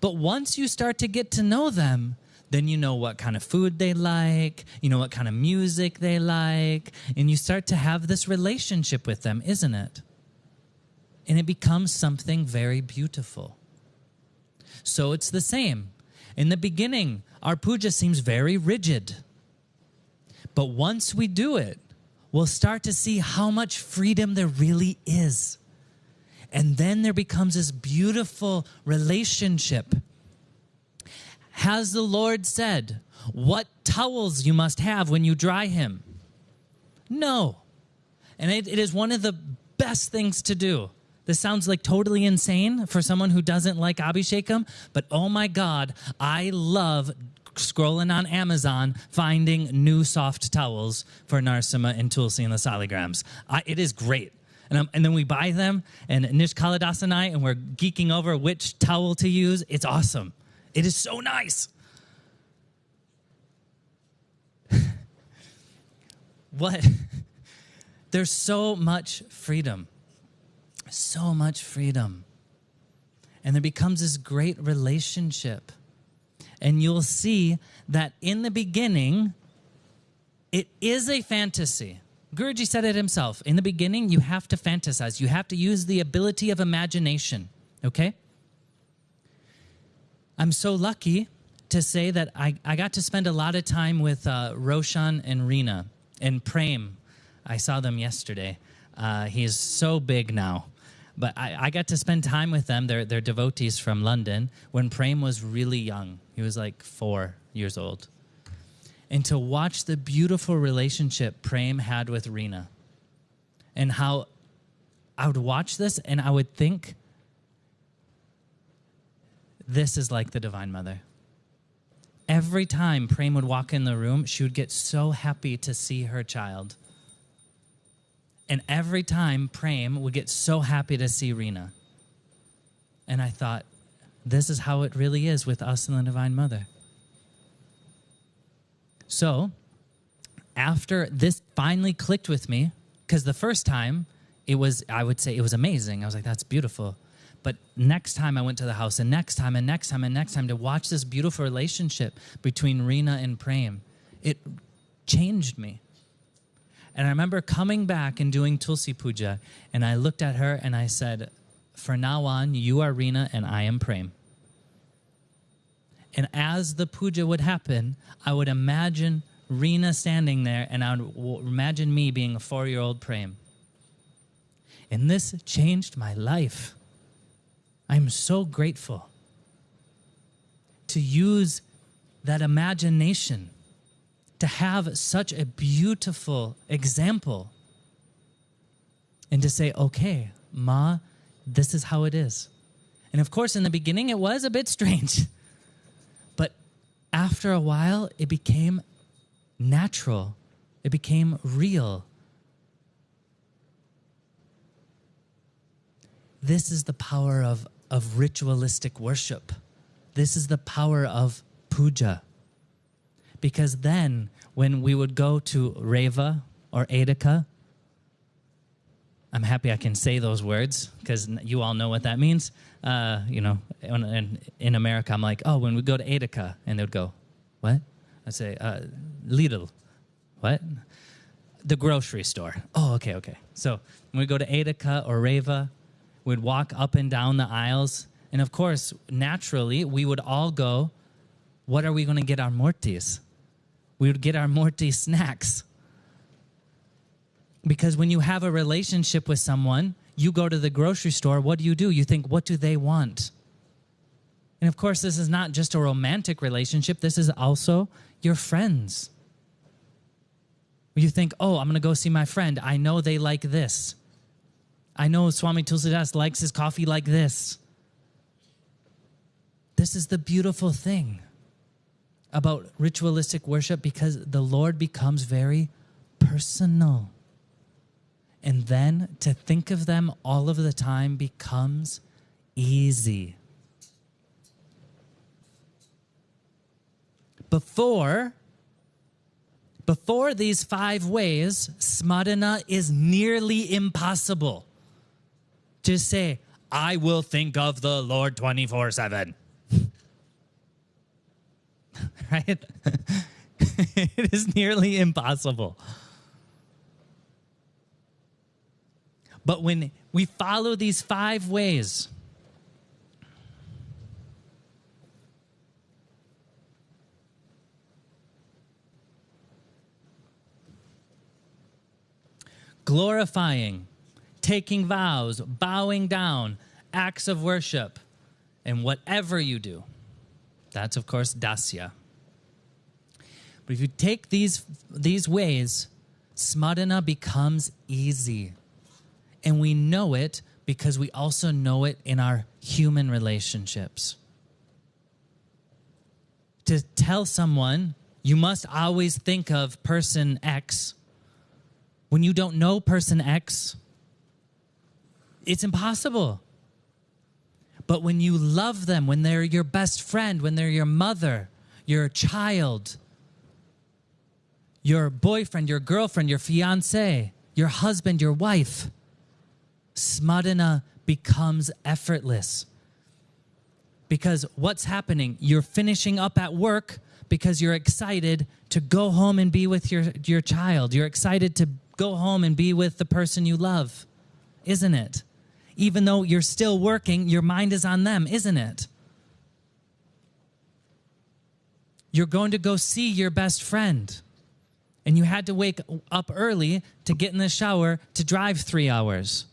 But once you start to get to know them, then you know what kind of food they like, you know what kind of music they like, and you start to have this relationship with them, isn't it? And it becomes something very beautiful. So it's the same. In the beginning, our puja seems very rigid. But once we do it, we'll start to see how much freedom there really is. And then there becomes this beautiful relationship. Has the Lord said what towels you must have when you dry him? No. And it, it is one of the best things to do. This sounds like totally insane for someone who doesn't like Abhishekam, but oh my God, I love scrolling on Amazon, finding new soft towels for Narasimha and Tulsi and the Saligrams. I, it is great. And, um, and then we buy them, and Nish Kaladas and I, and we're geeking over which towel to use. It's awesome. It is so nice. what? There's so much freedom. So much freedom. And there becomes this great relationship. And you'll see that in the beginning, it is a fantasy. Guruji said it himself. In the beginning, you have to fantasize. You have to use the ability of imagination, okay? I'm so lucky to say that I, I got to spend a lot of time with uh, Roshan and Rena and Prem. I saw them yesterday. Uh, he's so big now. But I, I got to spend time with them. They're, they're devotees from London when Prem was really young. He was like four years old. And to watch the beautiful relationship Prem had with Rena and how I would watch this and I would think, this is like the Divine Mother. Every time Prem would walk in the room, she would get so happy to see her child. And every time Prem would get so happy to see Rena. And I thought, this is how it really is with us and the Divine Mother. So, after this finally clicked with me, because the first time it was, I would say it was amazing. I was like, that's beautiful. But next time I went to the house, and next time, and next time, and next time to watch this beautiful relationship between Rena and Prem, it changed me. And I remember coming back and doing Tulsi Puja, and I looked at her and I said, For now on, you are Rena and I am Prem. And as the puja would happen, I would imagine Rena standing there, and I would imagine me being a four year old Prem. And this changed my life. I'm so grateful to use that imagination to have such a beautiful example and to say, okay, Ma, this is how it is. And of course, in the beginning, it was a bit strange. But after a while, it became natural, it became real. This is the power of, of ritualistic worship. This is the power of puja. Because then, when we would go to REWE or Edeka, I'm happy I can say those words because you all know what that means. Uh, you know, in, in, America, I'm like, oh, when we go to Edeka, and they would go, what? I say, uh, Lidl. What? The grocery store. Oh, okay, okay. So when we go to Edeka or REWE, we'd walk up and down the aisles. And of course, naturally, we would all go, what are we going to get our murtis? we would get our murti snacks. Because when you have a relationship with someone, you go to the grocery store, what do you do? You think, what do they want? And of course, this is not just a romantic relationship, this is also your friends. You think, oh, I'm going to go see my friend. I know they like this. I know Swami Tulsidas likes his coffee like this. This is the beautiful thing about ritualistic worship because the Lord becomes very personal. And then to think of them all of the time becomes easy. Before, before these five ways, smarana is nearly impossible. To say, I will think of the Lord 24 7. right? it is nearly impossible. But when we follow these five ways, glorifying, taking vows, bowing down, acts of worship, and whatever you do. That's, of course, dasya. But if you take these, these ways, smarana becomes easy. And we know it because we also know it in our human relationships. To tell someone, you must always think of person X, when you don't know person X, it's impossible. But when you love them, when they're your best friend, when they're your mother, your child, your boyfriend, your girlfriend, your fiance, your husband, your wife. Smarana becomes effortless. Because what's happening? You're finishing up at work because you're excited to go home and be with your, your child. You're excited to go home and be with the person you love, isn't it? Even though you're still working, your mind is on them, isn't it? You're going to go see your best friend and you had to wake up early to get in the shower to drive three hours.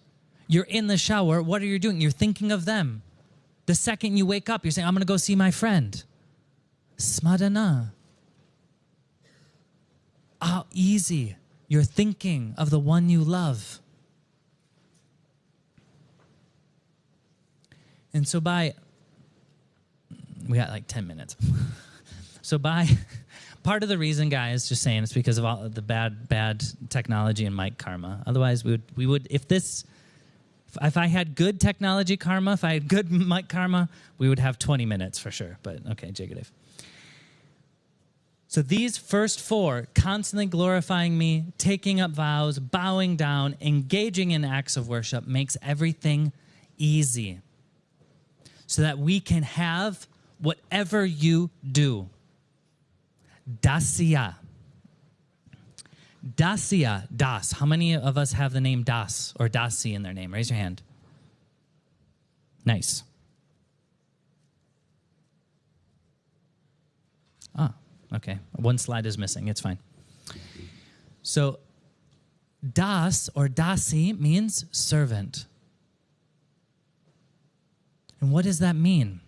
You're in the shower. What are you doing? You're thinking of them. The second you wake up, you're saying, I'm going to go see my friend. Smarana. How easy. You're thinking of the one you love. And so by, we got like 10 minutes. so by, part of the reason, guys, just saying, it's because of all the bad, bad technology and mic karma. Otherwise, we would, we would, if this, if I had good technology karma, if I had good mic karma, we would have 20 minutes for sure. But okay, Jai Gurudev. So these first four, constantly glorifying me, taking up vows, bowing down, engaging in acts of worship, makes everything easy. So that we can have whatever you do. Dasya. Dasya, Das. How many of us have the name Das or Dasi in their name? Raise your hand. Nice. Ah, okay. One slide is missing. It's fine. So, Das or Dasi means servant. And what does that mean?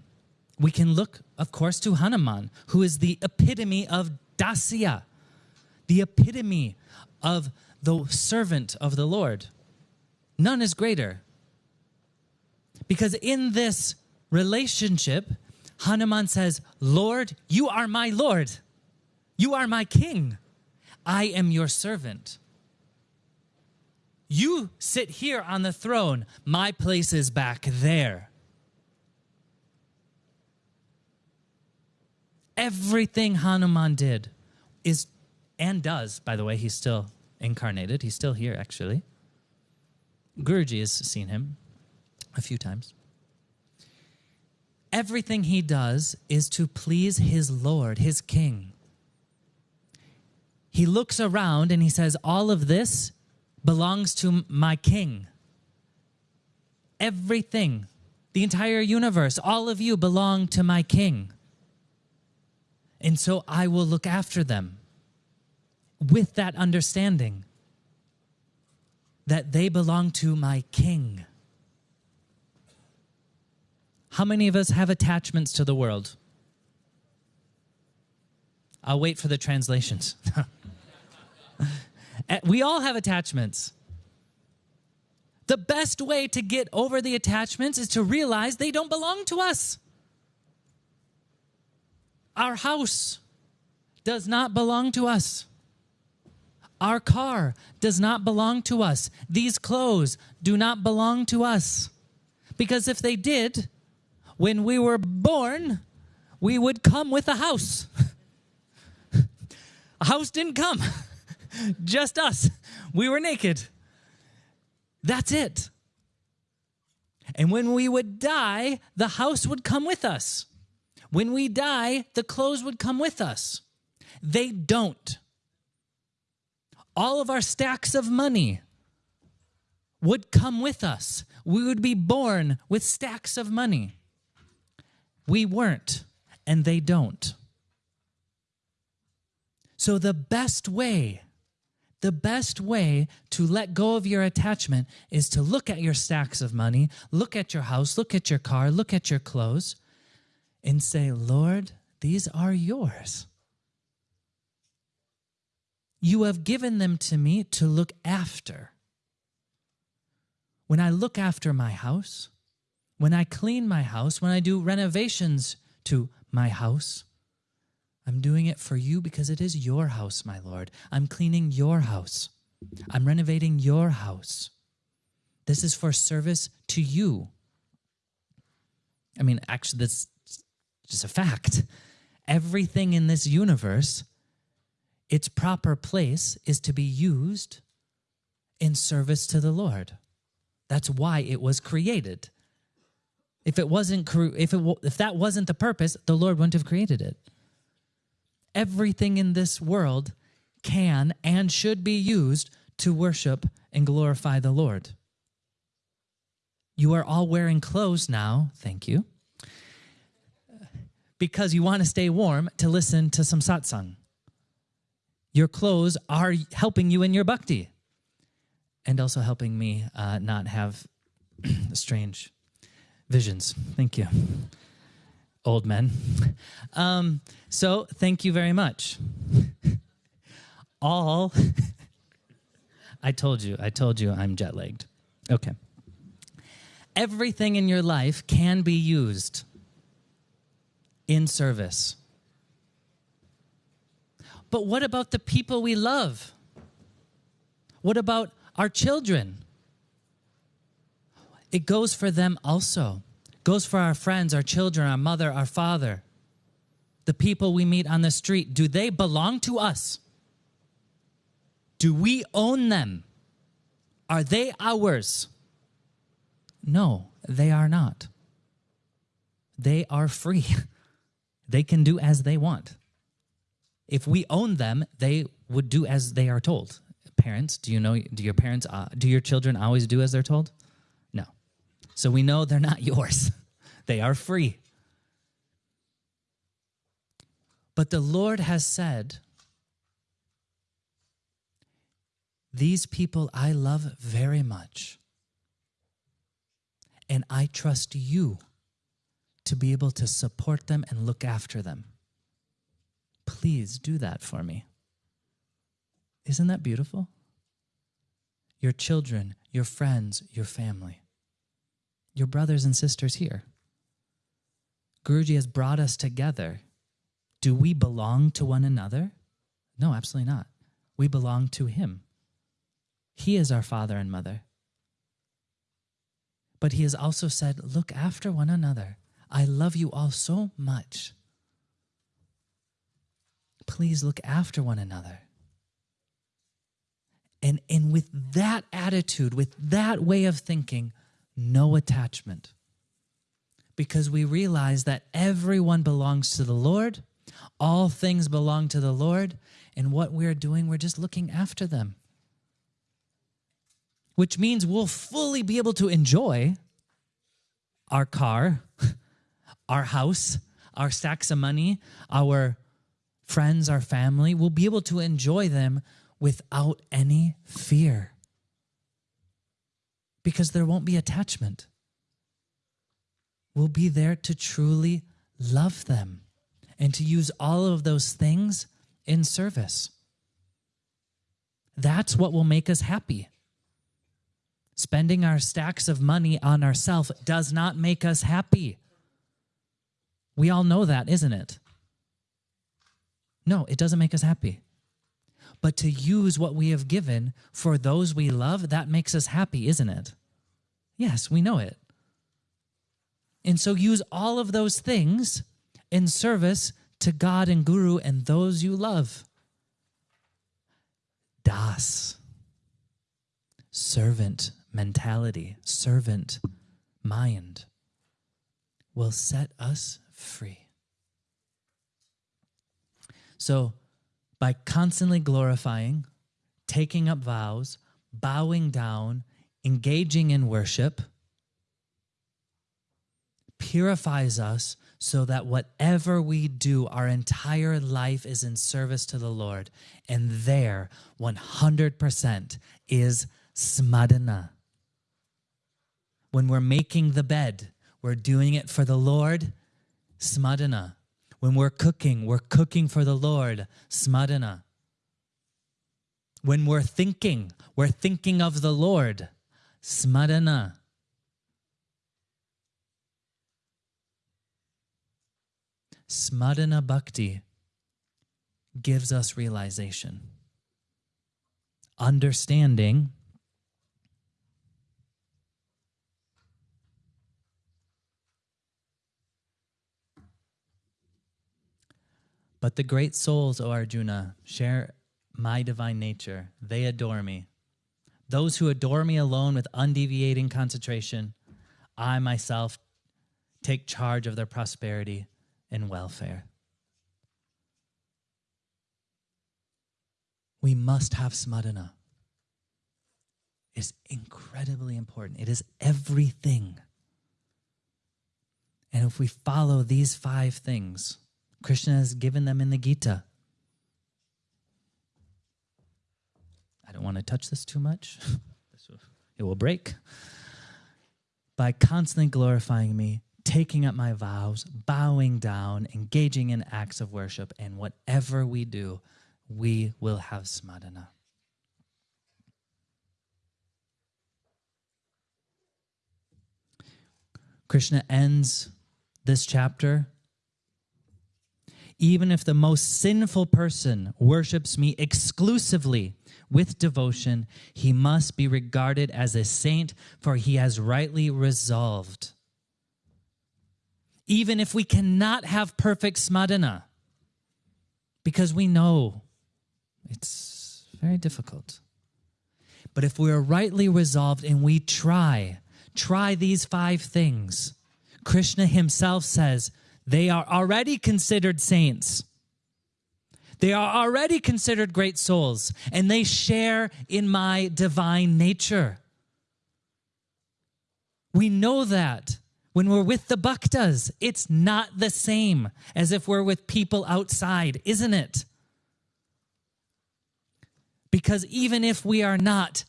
we can look, of course, to Hanuman, who is the epitome of Dasya, the epitome of the servant of the Lord. None is greater. Because in this relationship, Hanuman says, Lord, you are my Lord. You are my king. I am your servant. You sit here on the throne. My place is back there. Everything Hanuman did is and does, by the way, he's still incarnated. He's still here, actually. Guruji has seen him a few times. Everything he does is to please his Lord, his King. He looks around and he says, All of this belongs to my King. Everything, the entire universe, all of you belong to my King. And so I will look after them with that understanding that they belong to my king. How many of us have attachments to the world? I'll wait for the translations. Eh, we all have attachments. The best way to get over the attachments is to realize they don't belong to us. Our house does not belong to us. Our car does not belong to us. These clothes do not belong to us. Because if they did, when we were born, we would come with a house. a house didn't come, just us. We were naked. That's it. And when we would die, the house would come with us. When we die, the clothes would come with us. They don't. All of our stacks of money would come with us. We would be born with stacks of money. We weren't, and they don't. So, the best way, the best way to let go of your attachment is to look at your stacks of money, look at your house, look at your car, look at your clothes, and say, Lord, these are yours. You have given them to me to look after. When I look after my house, when I clean my house, when I do renovations to my house, I'm doing it for you because it is your house, my Lord. I'm cleaning your house. I'm renovating your house. This is for service to you. I mean, actually, this just a fact. Everything in this universe its proper place is to be used in service to the Lord. That's why it was created. If it wasn't if it if that wasn't the purpose, the Lord wouldn't have created it. Everything in this world can and should be used to worship and glorify the Lord. You are all wearing clothes now, thank you, because you want to stay warm to listen to some satsang. Your clothes are helping you in your bhakti and also helping me uh, not have strange visions. Thank you, old men. Um, so, thank you very much. All, I told you, I told you I'm jet lagged. Okay. Everything in your life can be used in service. But what about the people we love? What about our children? It goes for them also. It goes for our friends, our children, our mother, our father, the people we meet on the street. Do they belong to us? Do we own them? Are they ours? No, they are not. They are free. they can do as they want. If we own them, they would do as they are told. Parents, do you know, do your parents, uh, do your children always do as they're told? No. So we know they're not yours, they are free. But the Lord has said, These people I love very much and I trust you to be able to support them and look after them. Please do that for me. Isn't that beautiful? Your children, your friends, your family, your brothers and sisters here. Guruji has brought us together. Do we belong to one another? No, absolutely not. We belong to Him. He is our father and mother. But he has also said, Look after one another. I love you all so much. Please look after one another. And, and with that attitude, with that way of thinking, no attachment. Because we realize that everyone belongs to the Lord, all things belong to the Lord, and what we're doing, we're just looking after them which means we'll fully be able to enjoy our car, our house, our stacks of money, our friends, our family. We'll be able to enjoy them without any fear because there won't be attachment. We'll be there to truly love them and to use all of those things in service. That's what will make us happy. Spending our stacks of money on ourselves does not make us happy. We all know that, isn't it? No, it doesn't make us happy. But to use what we have given for those we love, that makes us happy, isn't it? Yes, we know it. And so use all of those things in service to God and Guru and those you love. Das, servant mentality, servant mind will set us free. So, by constantly glorifying, taking up vows, bowing down, engaging in worship, purifies us so that whatever we do, our entire life is in service to the Lord. And there, 100% is smarana. When we're making the bed, we're doing it for the Lord, smarana. When we're cooking, we're cooking for the Lord, smarana. When we're thinking, we're thinking of the Lord, smarana. Smarana Bhakti gives us realization. Understanding But the great souls, O Arjuna, share my divine nature, they adore me. Those who adore me alone with undeviating concentration, I myself take charge of their prosperity and welfare. We must have smarana. It's incredibly important. It is everything. And if we follow these five things, Krishna has given them in the Gita. I don't want to touch this too much. it will break. By constantly glorifying me, taking up my vows, bowing down, engaging in acts of worship, and whatever we do, we will have smarana. Krishna ends this chapter. Even if the most sinful person worships me exclusively with devotion, he must be regarded as a saint, for he has rightly resolved. Even if we cannot have perfect smarana, because we know it's very difficult. But if we are rightly resolved and we try, try these five things, Krishna himself says they are already considered saints. They are already considered great souls, and they share in my divine nature. We know that when we're with the bhaktas, it's not the same as if we're with people outside, isn't it? Because even if we are not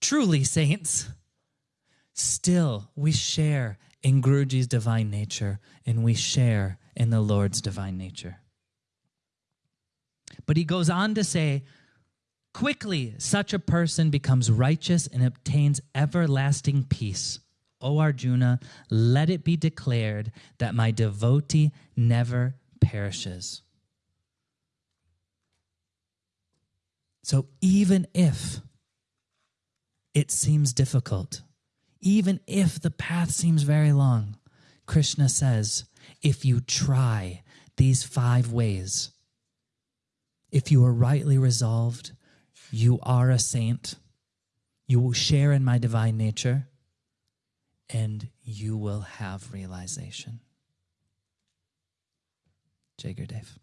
truly saints, still we share in Guruji's divine nature and we share in the Lord's divine nature. But he goes on to say, quickly such a person becomes righteous and obtains everlasting peace. O Arjuna, let it be declared that my devotee never perishes. So even if it seems difficult, even if the path seems very long, Krishna says, if you try these five ways, if you are rightly resolved, you are a saint, you will share in my divine nature, and you will have realization. Jai Gurudev.